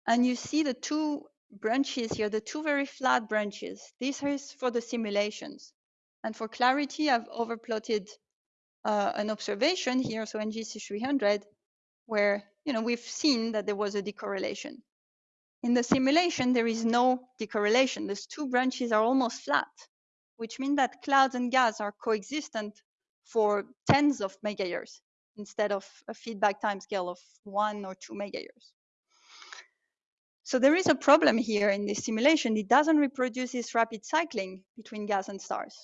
And you see the two branches here, the two very flat branches. This is for the simulations. And for clarity, I've overplotted uh, an observation here, so NGC 300, where you know we've seen that there was a decorrelation. In the simulation, there is no decorrelation. These two branches are almost flat, which means that clouds and gas are coexistent for tens of megayears instead of a feedback time scale of one or two megayears. So there is a problem here in this simulation. It doesn't reproduce this rapid cycling between gas and stars.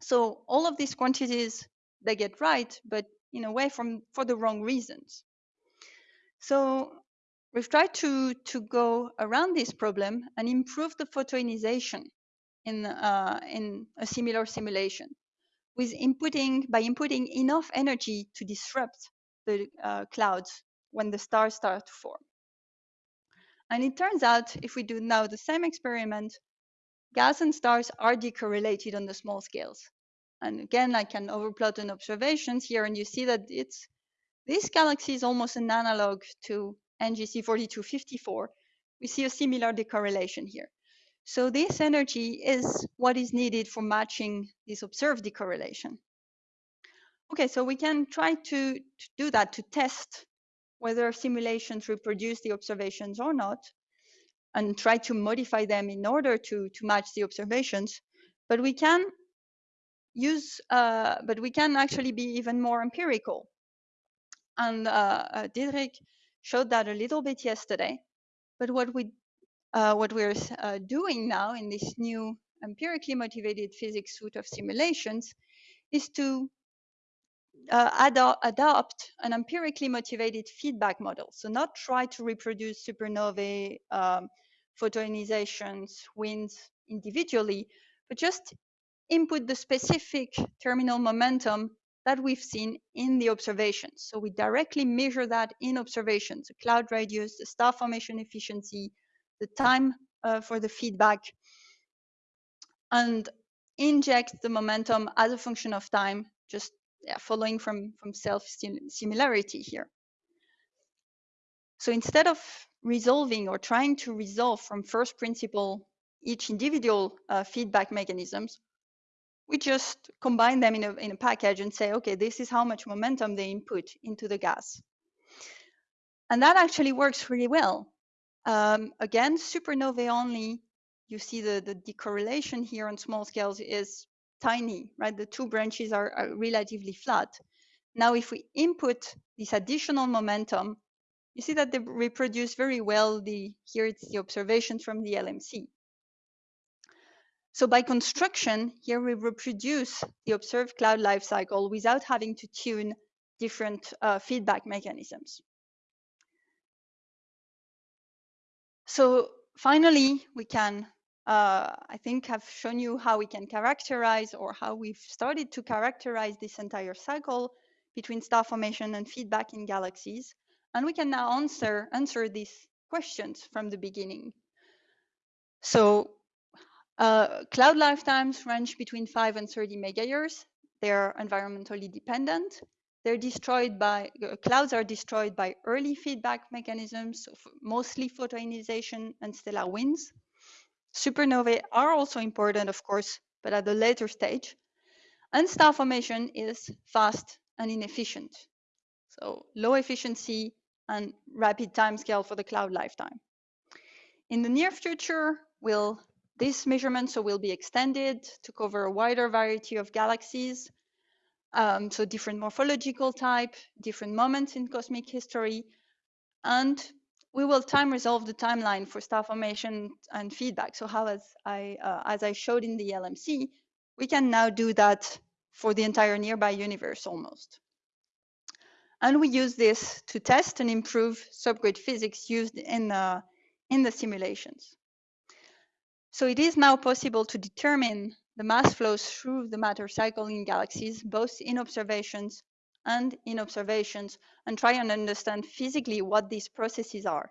So all of these quantities they get right, but in a way from for the wrong reasons. So we've tried to, to go around this problem and improve the photoionization in, uh, in a similar simulation with inputting by inputting enough energy to disrupt the uh, clouds when the stars start to form. And it turns out if we do now the same experiment, gas and stars are decorrelated on the small scales. And again, I can overplot an observations here and you see that it's this galaxy is almost an analog to NGC 4254. We see a similar decorrelation here. So this energy is what is needed for matching this observed decorrelation. Okay, so we can try to, to do that to test whether simulations reproduce the observations or not and try to modify them in order to, to match the observations. But we can use, uh, but we can actually be even more empirical. And uh, uh, Diederik showed that a little bit yesterday. But what we uh, what we're uh, doing now in this new empirically motivated physics suite of simulations is to uh, ado adopt an empirically motivated feedback model. So not try to reproduce supernovae, um, photoionizations, winds individually, but just input the specific terminal momentum that we've seen in the observations. So we directly measure that in observations, the cloud radius, the star formation efficiency, the time uh, for the feedback, and inject the momentum as a function of time, just yeah, following from, from self-similarity here. So instead of resolving or trying to resolve from first principle each individual uh, feedback mechanisms, we just combine them in a, in a package and say, okay, this is how much momentum they input into the gas. And that actually works really well. Um, again, supernovae only, you see the, the decorrelation here on small scales is tiny, right? The two branches are, are relatively flat. Now, if we input this additional momentum, you see that they reproduce very well the, here it's the observations from the LMC. So by construction, here we reproduce the observed cloud life cycle without having to tune different uh, feedback mechanisms. So finally, we can, uh, I think, have shown you how we can characterize or how we've started to characterize this entire cycle between star formation and feedback in galaxies. And we can now answer, answer these questions from the beginning. So uh, cloud lifetimes range between 5 and 30 megayears. They're environmentally dependent. They're destroyed by, uh, clouds are destroyed by early feedback mechanisms, mostly photoionization and stellar winds. Supernovae are also important, of course, but at a later stage. And star formation is fast and inefficient. So low efficiency and rapid timescale for the cloud lifetime. In the near future, we'll this measurement so will be extended to cover a wider variety of galaxies. Um, so different morphological type, different moments in cosmic history, and we will time resolve the timeline for star formation and feedback. So how as I, uh, as I showed in the LMC, we can now do that for the entire nearby universe almost. And we use this to test and improve subgrid physics used in, uh, in the simulations. So it is now possible to determine the mass flows through the matter cycle in galaxies, both in observations and in observations, and try and understand physically what these processes are.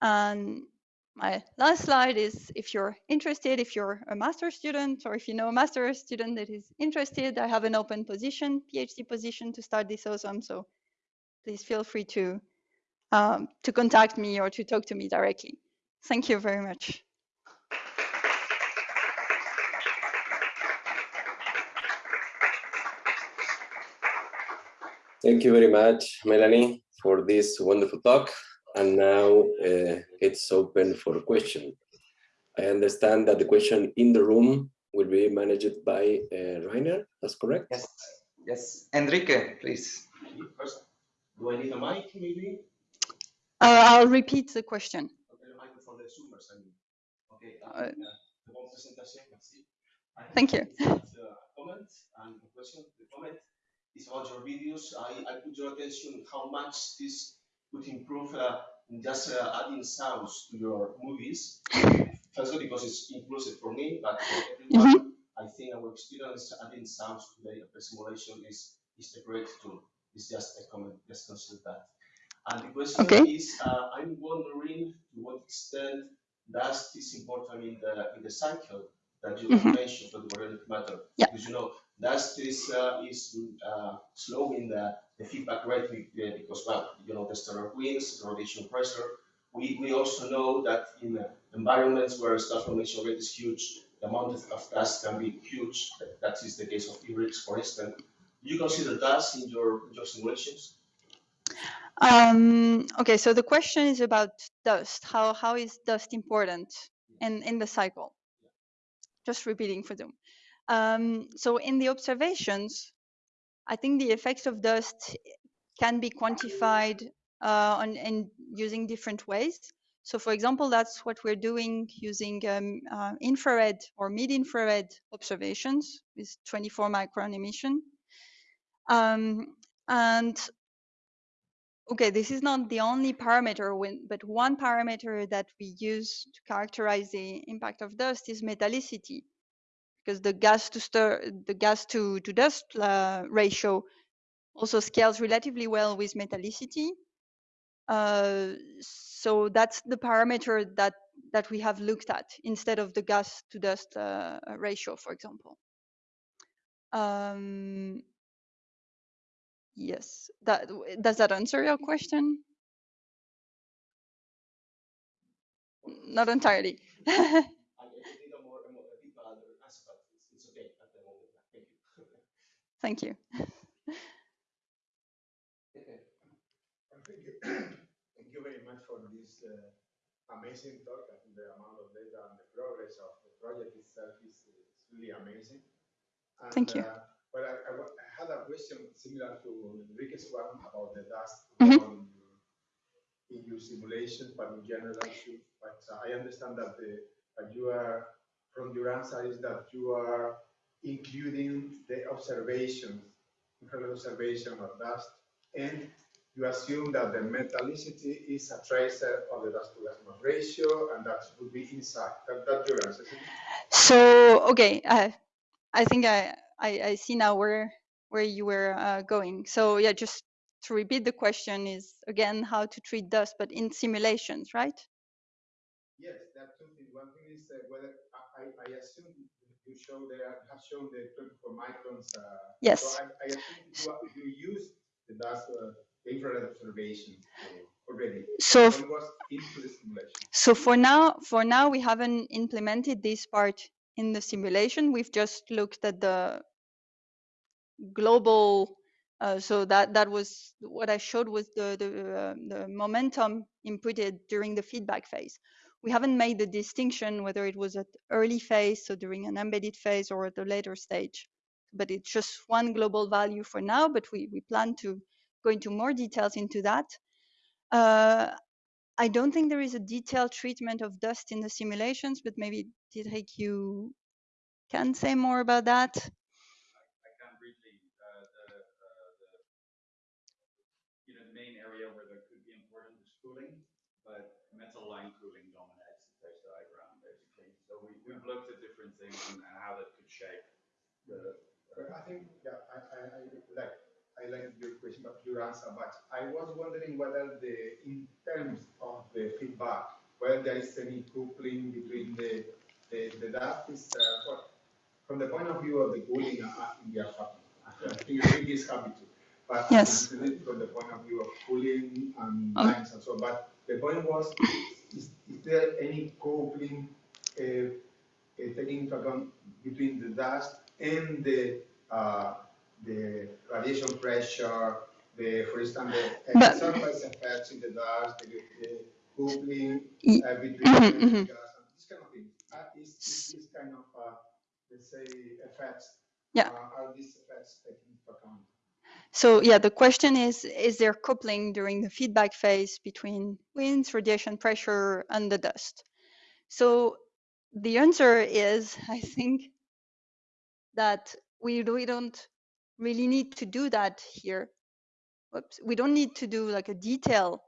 And my last slide is if you're interested, if you're a master student, or if you know a master student that is interested, I have an open position, PhD position to start this awesome. So please feel free to, um, to contact me or to talk to me directly. Thank you very much. Thank you very much, Melanie, for this wonderful talk. And now uh, it's open for question. I understand that the question in the room will be managed by uh, Rainer, that's correct? Yes, yes. Enrique, please. First, do I need a mic, maybe? Uh, I'll repeat the question. Okay, the mic the Zoomers, I mean. Okay, Uh, uh, the one presentation, merci. I have Thank you. Is about your videos. I, I put your attention how much this could improve uh, just uh, adding sounds to your movies. Firstly, because it's inclusive for me, but for everyone, I think our experience adding sounds today of the simulation is, is a great tool. It's just a comment, just consider that. And the question Okay. is, uh, I'm wondering to what extent does this important in the in the cycle that you Mhm. mentioned for the organic matter. Yeah. Because you know, dust is uh, is uh, slowing the, the feedback rate because well, you know, the stellar winds, the radiation pressure. We, we also know that in uh, environments where star formation rate is huge, the amount of, dust can be huge. That, that is the case of IRIX, for instance. Do you consider dust in your in your simulations? Um, okay, so the question is about dust. How how is dust important in in the cycle? Just repeating for them. Um, so in the observations, I think the effects of dust can be quantified uh, on in using different ways. So for example, that's what we're doing using um, uh, infrared or mid-infrared observations with 24 micron emission. Um, and okay, this is not the only parameter, when, but one parameter that we use to characterize the impact of dust is metallicity, because the gas to stir, the gas to, to dust uh, ratio also scales relatively well with metallicity. Uh, so that's the parameter that that we have looked at instead of the gas to dust uh, ratio, for example. Um, yes, that does that answer your question? Not entirely. [LAUGHS] I, I could need a more, a more a deeper answer, but it's, it's okay at the moment. Thank you. Thank you. Thank you. Very much for this uh, amazing talk. I think the amount of data and the progress of the project itself is, is really amazing. And, Thank you. Uh, but I, I, I had a question similar to Enrique's one about the dust Mhm. on your, in your simulation, but in general. But uh, I understand that the that you are from your answer is that you are including the observations, infrared observation of dust, and you assume that the metallicity is a tracer of the dust to gas mass ratio, and that would be inside. That, that's your answer. So okay, uh, I think I, I I see now where where you were uh, going. So yeah, just to repeat the question is again how to treat dust, but in simulations, right? Yes, that's two things. One thing is uh, whether I- I assume you show there have shown the 24 microns. Uh, Yes. So I, I assume you, you use the dust uh, infrared observation already. So f- One was into the simulation. so for now for now we haven't implemented this part in the simulation. We've just looked at the global. Uh, so that that was what I showed was the the, uh, the momentum inputted during the feedback phase. We haven't made the distinction whether it was at early phase, so during an embedded phase, or at the later stage. But it's just one global value for now. But we we plan to go into more details into that. Uh, I don't think there is a detailed treatment of dust in the simulations, but maybe Diederik, you can say more about that. I can briefly, uh, the, uh, the, you know, the main area where there could be important is cooling, but metal line cooling dominates the phase diagram, basically. So we, we've looked at different things and, and how that could shape the, But I think, yeah, I, I, I like, I like your question, but your answer, but I was wondering whether the, in terms of the feedback, whether there is any coupling between the, the, the dust is, uh, what, from the point of view of the cooling, uh, we are happy. I think Rick is happy too. But Yes. from the point of view of cooling and Um, lines and so on, but the point was, is, is there any coupling, uh, uh, taking into account between the dust and the uh, the radiation pressure, the for instance the But- surface effects in the dust, the, the coupling uh, between mhm, the mhm. gas and this kind of thing. Uh, is, is this kind of uh, let's say effects? Yeah. Uh, are these effects taken into account? So yeah, the question is, is there coupling during the feedback phase between winds, radiation pressure, and the dust? So the answer is, [LAUGHS] I think, that we, we don't really need to do that here. Whoops. We don't need to do like a detail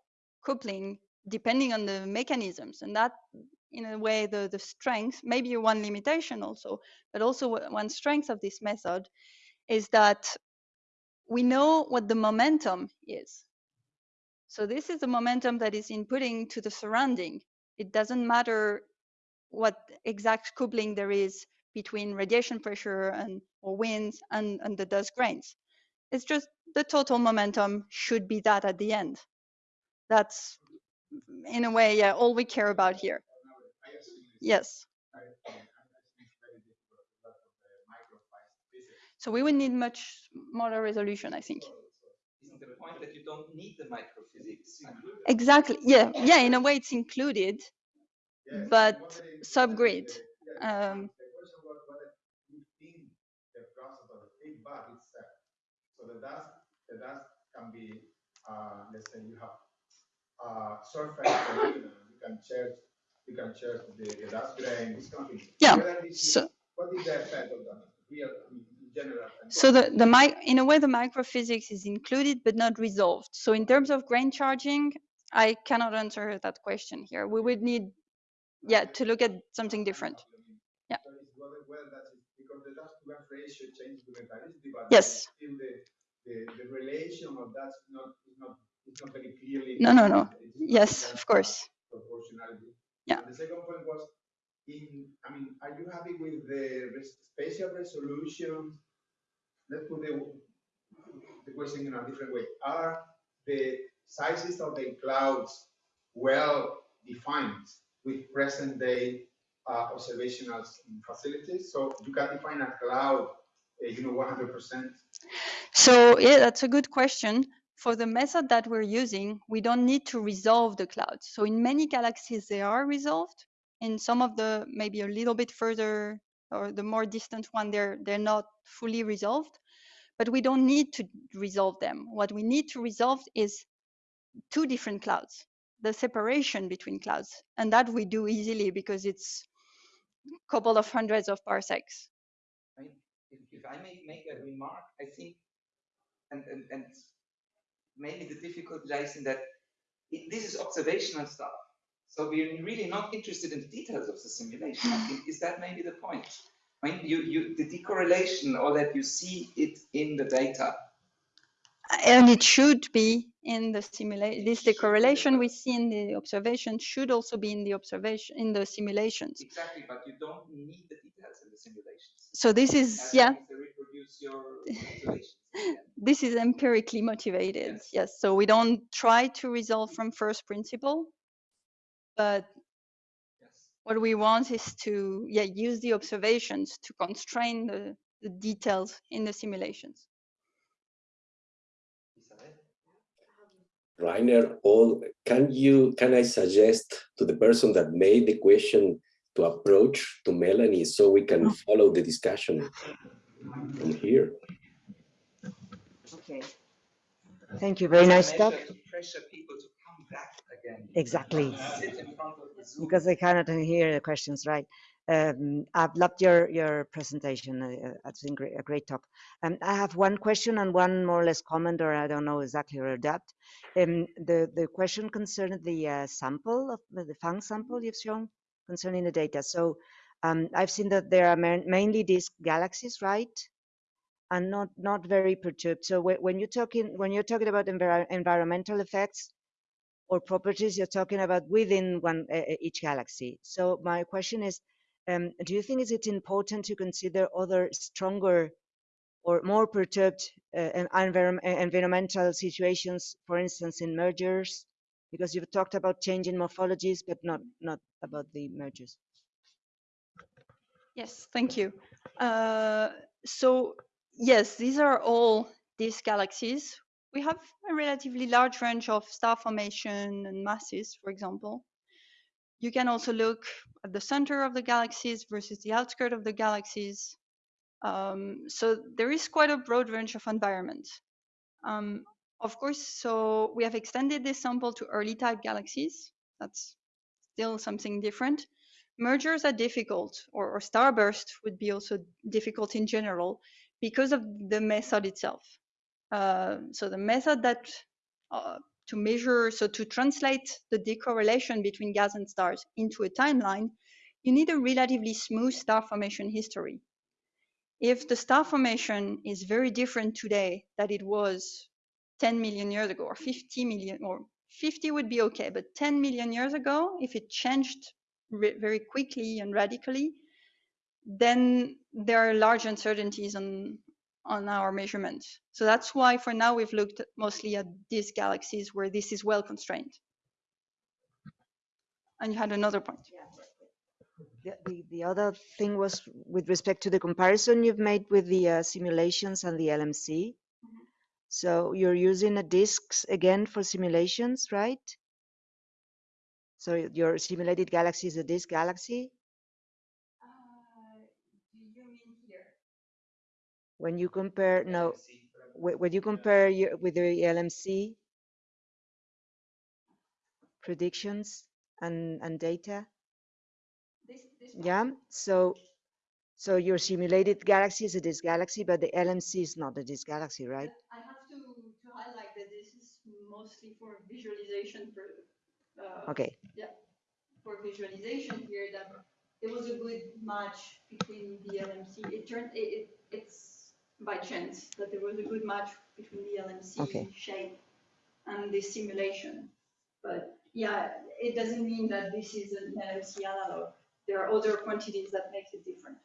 coupling depending on the mechanisms. And that, in a way, the, the strength, maybe one limitation also, but also one strength of this method is that we know what the momentum is. So this is the momentum that is inputting to the surrounding. It doesn't matter what exact coupling there is between radiation pressure and or winds and, and the dust grains. It's just the total momentum should be that at the end. That's in a way, yeah, all we care about here. Yes. So we would need much smaller resolution, I think. Isn't the point that you don't need the microphysics? Exactly. Yeah. Yeah. In a way, it's included, but subgrid. Um, The question was whether within the process of the feedback itself, so the dust, the dust can be, uh, let's say you have, uh, surface, phenomena, you can change, you can change the, the dust grain, this kind of. Yeah, Whether this is- so- What is the effect of that, real, I mean, in general? So the, the mic, in a way, the microphysics is included but not resolved. So in terms of grain charging, I cannot answer that question here. We would need, yeah, to look at something different. Yeah. Yes. The, relation of that is not, not, very clearly. No, no, no. Yes, of course. Proportionality. Yeah. The second point was, in, I mean, are you happy with the spatial resolution? Let's put the question in a different way. Are the sizes of the clouds well defined with present day uh, observational facilities? So you can define a cloud, uh, you know, 100%. So yeah, that's a good question. For the method that we're using, we don't need to resolve the clouds. So in many galaxies, they are resolved. In some of the maybe a little bit further or the more distant one, they're they're not fully resolved. But we don't need to resolve them. What we need to resolve is two different clouds, the separation between clouds, and that we do easily because it's a couple of hundreds of parsecs. I if I may make a remark, I think, and, and, and maybe the difficulty lies in that it, this is observational stuff. So we're really not interested in the details of the simulation. I think, is that maybe the point? I mean, you, you, the decorrelation or that you see it in the data. And it should be in the simulation. This the correlation we see in the observation should also be in the observation in the simulations. Exactly, but you don't need the details in the simulations. So this is As yeah, long reproduce your observations. [LAUGHS] this is empirically motivated. Yes. Yes. So we don't try to resolve from first principle, but Yes. what we want is to yeah use the observations to constrain the, the details in the simulations. Rainer, all, can you, can I suggest to the person that made the question to approach to Melanie so we can oh. follow the discussion from here? Okay. Thank you. Very nice talk. measure To pressure people to come back again. Exactly. Sit in front of the Zoom. because they cannot hear the questions right. Um, I've loved your your presentation. Uh, I think a great talk. Um, I have one question and one more or less comment, or I don't know exactly or adapt. Um, the the question concerned the uh, sample of the PHANGS sample you've shown concerning the data. So um, I've seen that there are main, mainly these galaxies, right? And not not very perturbed. So whe- when you're talking when you're talking about envir environmental effects, or properties you're talking about within one uh, each galaxy. So my question is, um, do you think is it important to consider other stronger or more perturbed uh, environmental situations, for instance, in mergers? Because you've talked about changing morphologies, but not not about the mergers. Yes, thank you. Uh, so yes, these are all these galaxies. We have a relatively large range of star formation and masses, for example. You can also look at the center of the galaxies versus the outskirt of the galaxies. Um, so there is quite a broad range of environments. Um, of course, so we have extended this sample to early type galaxies. That's still something different mergers are difficult or, or starburst would be also difficult in general because of the method itself. Uh, so the method that uh, to measure, so to translate the decorrelation between gas and stars into a timeline, you need a relatively smooth star formation history. If the star formation is very different today than it was 10 million years ago, or 50 million, or 50 would be okay, but 10 million years ago, if it changed very quickly and radically, then there are large uncertainties on on our measurements. So that's why for now we've looked mostly at these galaxies where this is well constrained. And you had another point. The, the, the other thing was with respect to the comparison you've made with the uh, simulations and the LMC. So you're using a disks again for simulations, right? So your simulated galaxy is a disk galaxy? When you compare no when you compare your, with the LMC predictions and and data this, this yeah so so your simulated galaxy is a disk galaxy but the LMC is not a disk galaxy right? I have to, to highlight that this is mostly for visualization for uh, okay. yeah for visualization here that it was a good match between the LMC it turned it, it it's by chance that there was a good match between the LMC Okay. shape and the simulation. But yeah, it doesn't mean that this is an LMC analog. There are other quantities that make it different.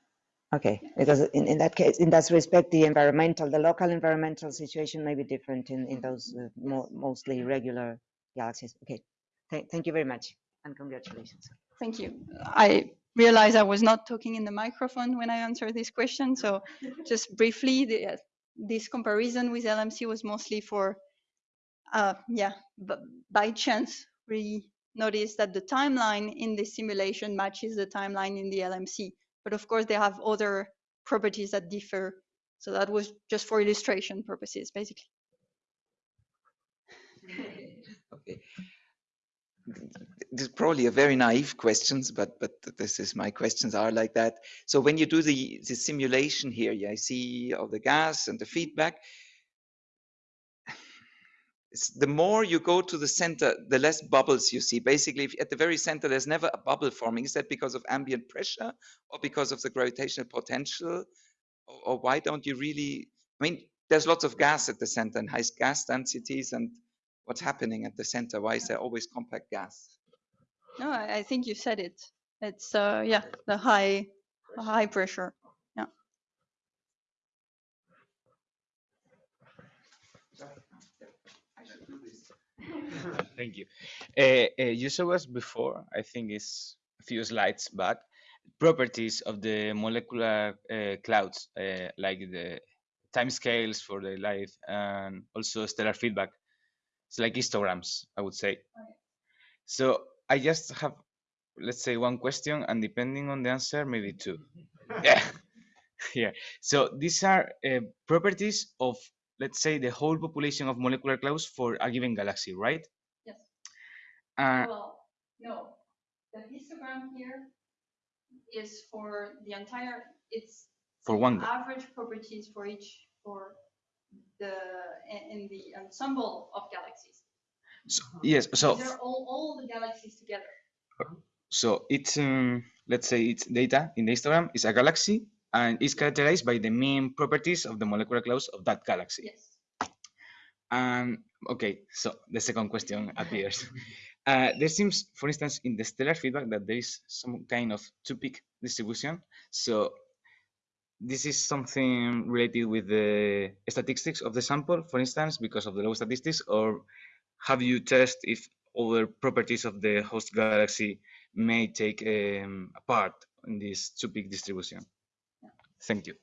okay because in, in that case in that respect the environmental the local environmental situation may be different in in those uh, mo mostly regular galaxies okay Th thank you very much and congratulations Thank you. I realized I was not talking in the microphone when I answered this question. So [LAUGHS] just briefly, the, uh, this comparison with LMC was mostly for, uh, yeah, by chance we noticed that the timeline in the simulation matches the timeline in the LMC. But of course, they have other properties that differ. So that was just for illustration purposes, basically. [LAUGHS] Okay. This is probably a very naive questions, but but this is my questions are like that. So when you do the the simulation here, yeah, I see all the gas and the feedback. It's the more you go to the center, the less bubbles you see. Basically, if at the very center, there's never a bubble forming. Is that because of ambient pressure or because of the gravitational potential? Or, or why don't you really? I mean, there's lots of gas at the center and high gas densities and what's happening at the center? Why is there always compact gas? No, I, think you said it. It's uh, yeah, the high, high pressure. Yeah. Thank you. Uh, uh, you showed us before, I think it's a few slides back, properties of the molecular uh, clouds, like the timescales for the light and also stellar feedback. It's like histograms, I would say. So I just have, let's say, one question, and depending on the answer, maybe two. [LAUGHS] yeah, [LAUGHS] yeah. So these are uh, properties of, let's say, the whole population of molecular clouds for a given galaxy, right? Yes. Uh, well, no. The histogram here is for the entire. It's for one. average properties for each for the in, in the ensemble of galaxies. So, yes. So all, all the galaxies together. so it's um, let's say its data in the histogram is a galaxy and is characterized by the mean properties of the molecular clouds of that galaxy. Yes. And okay, so the second question [LAUGHS] appears. Uh, there seems, for instance, in the stellar feedback that there is some kind of two-peak distribution. So this is something related with the statistics of the sample, for instance, because of the low statistics, or have you tested if other properties of the host galaxy may take um, a part in this two-peak distribution? Thank you.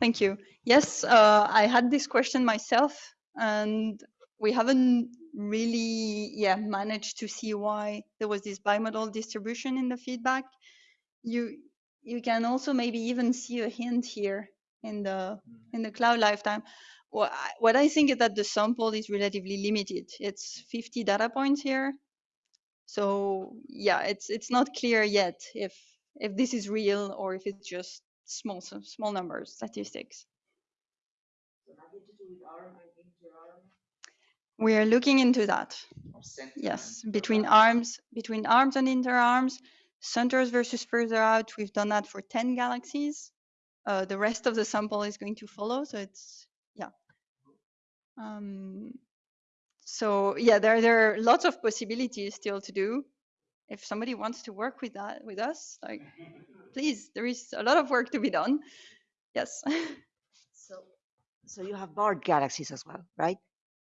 Thank you. Yes, uh, I had this question myself, and we haven't really yeah managed to see why there was this bimodal distribution in the feedback. You you can also maybe even see a hint here in the in the cloud lifetime. What I, what I think is that the sample is relatively limited. It's 50 data points here, so yeah, it's it's not clear yet if if this is real or if it's just small small numbers statistics. We are looking into that. Yes, between arms, between arms and interarms, centers versus further out. We've done that for 10 galaxies. Uh, the rest of the sample is going to follow. So it's. Um, so yeah, there, there are lots of possibilities still to do. If somebody wants to work with that, with us, like, please, there is a lot of work to be done. Yes. [LAUGHS] So, so you have barred galaxies as well, right?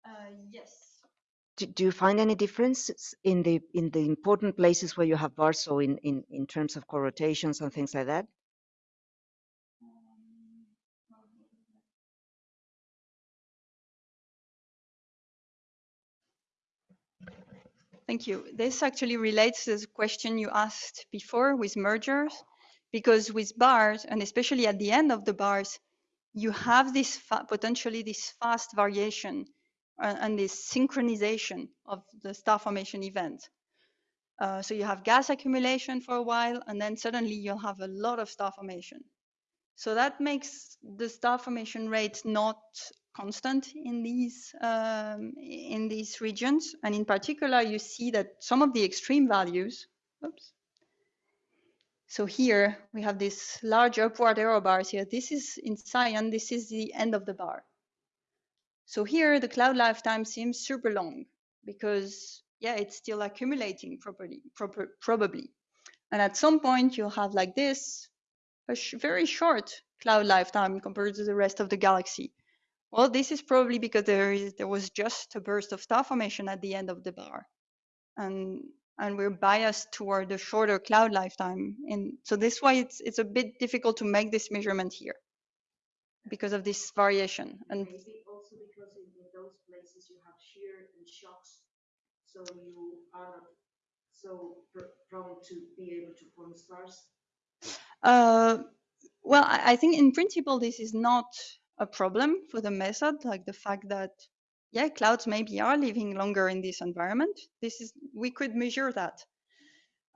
Uh, yes. Do, do you find any differences in the in the important places where you have bars? So in in in terms of co-rotations and things like that. Thank you. This actually relates to the question you asked before with mergers, because with bars, and especially at the end of the bars, you have this potentially this fast variation uh, and this synchronization of the star formation event. Uh, so you have gas accumulation for a while, and then suddenly you'll have a lot of star formation. So that makes the star formation rate not constant in these um, in these regions, and in particular, you see that some of the extreme values. Oops. So here we have this large upward arrow bars here. This is in cyan. This is the end of the bar. So here the cloud lifetime seems super long because yeah, it's still accumulating properly, proper, probably. And at some point you'll have like this, a sh very short cloud lifetime compared to the rest of the galaxy. Well, this is probably because there is there was just a burst of star formation at the end of the bar, and and we're biased toward the shorter cloud lifetime. And so this why it's it's a bit difficult to make this measurement here because of this variation. And Maybe also because in, in those places you have shear and shocks, so you are not so pr- prone to be able to form stars. Uh, well, I, I think in principle this is not a problem for the method, like the fact that yeah, clouds maybe are living longer in this environment. This is we could measure that.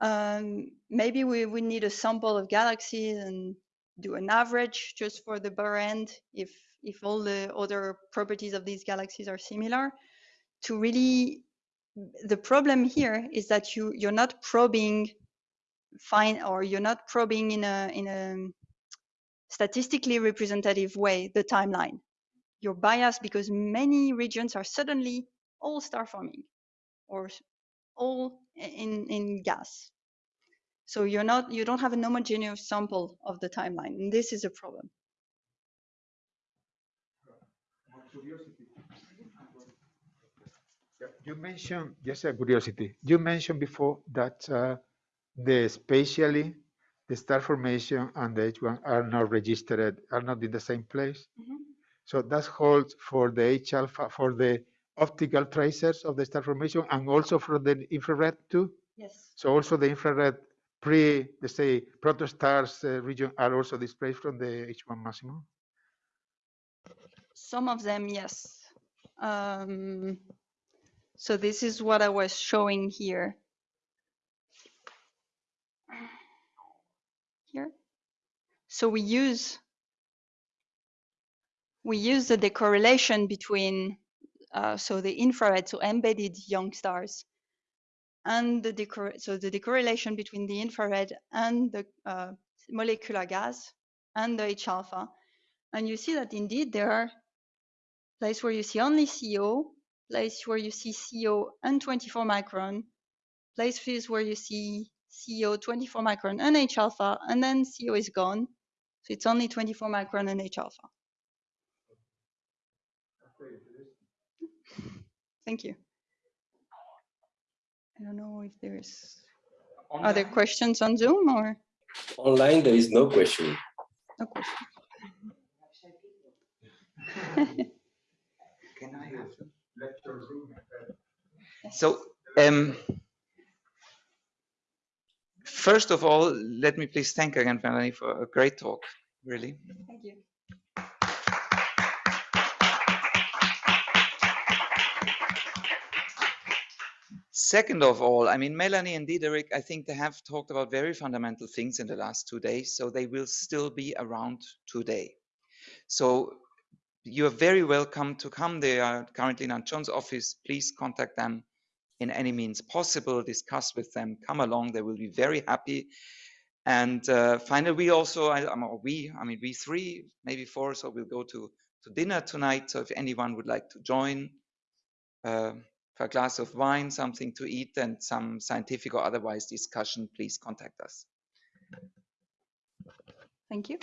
Um, maybe we would need a sample of galaxies and do an average just for the bar end if if all the other properties of these galaxies are similar to really the problem here is that you you're not probing fine or you're not probing in a in a statistically representative way the timeline. You're biased because many regions are suddenly all star forming or all in in gas. So you're not you don't have an homogeneous sample of the timeline and this is a problem. You mentioned, just a curiosity, you mentioned before that uh, the spatially, the star formation and the H1 are not registered, are not in the same place. So that holds for the H alpha, for the optical tracers of the star formation and also for the infrared too. yes So also the infrared pre, let's say, protostars uh, region are also displayed from the H1 maximum. some of them yes um, so this is what i was showing here so we use we use the decorrelation between uh, so the infrared so embedded young stars and the decor so the decorrelation between the infrared and the uh, molecular gas and the H alpha. And you see that indeed there are places where you see only CO place where you see CO and 24 micron places where you see CO 24 micron and H alpha and then CO is gone so it's only 24 micron and H alpha Thank you. I don't know if there's other questions on Zoom or Online, there is no question. no question. Can I have? [LAUGHS] Lecture room. So, um, first of all, let me please thank again Melanie for a great talk, really. Thank you. Second of all, I mean, Melanie and Diederik, I think they have talked about very fundamental things in the last two days, so they will still be around today. So you are very welcome to come. They are currently in Aunt John's office. Please contact them in any means possible, discuss with them, come along, they will be very happy. And uh, finally, we also, I, I'm, we, I mean, we three, maybe four, so we'll go to, to dinner tonight. So if anyone would like to join uh, for a glass of wine, something to eat, and some scientific or otherwise discussion, please contact us. Thank you.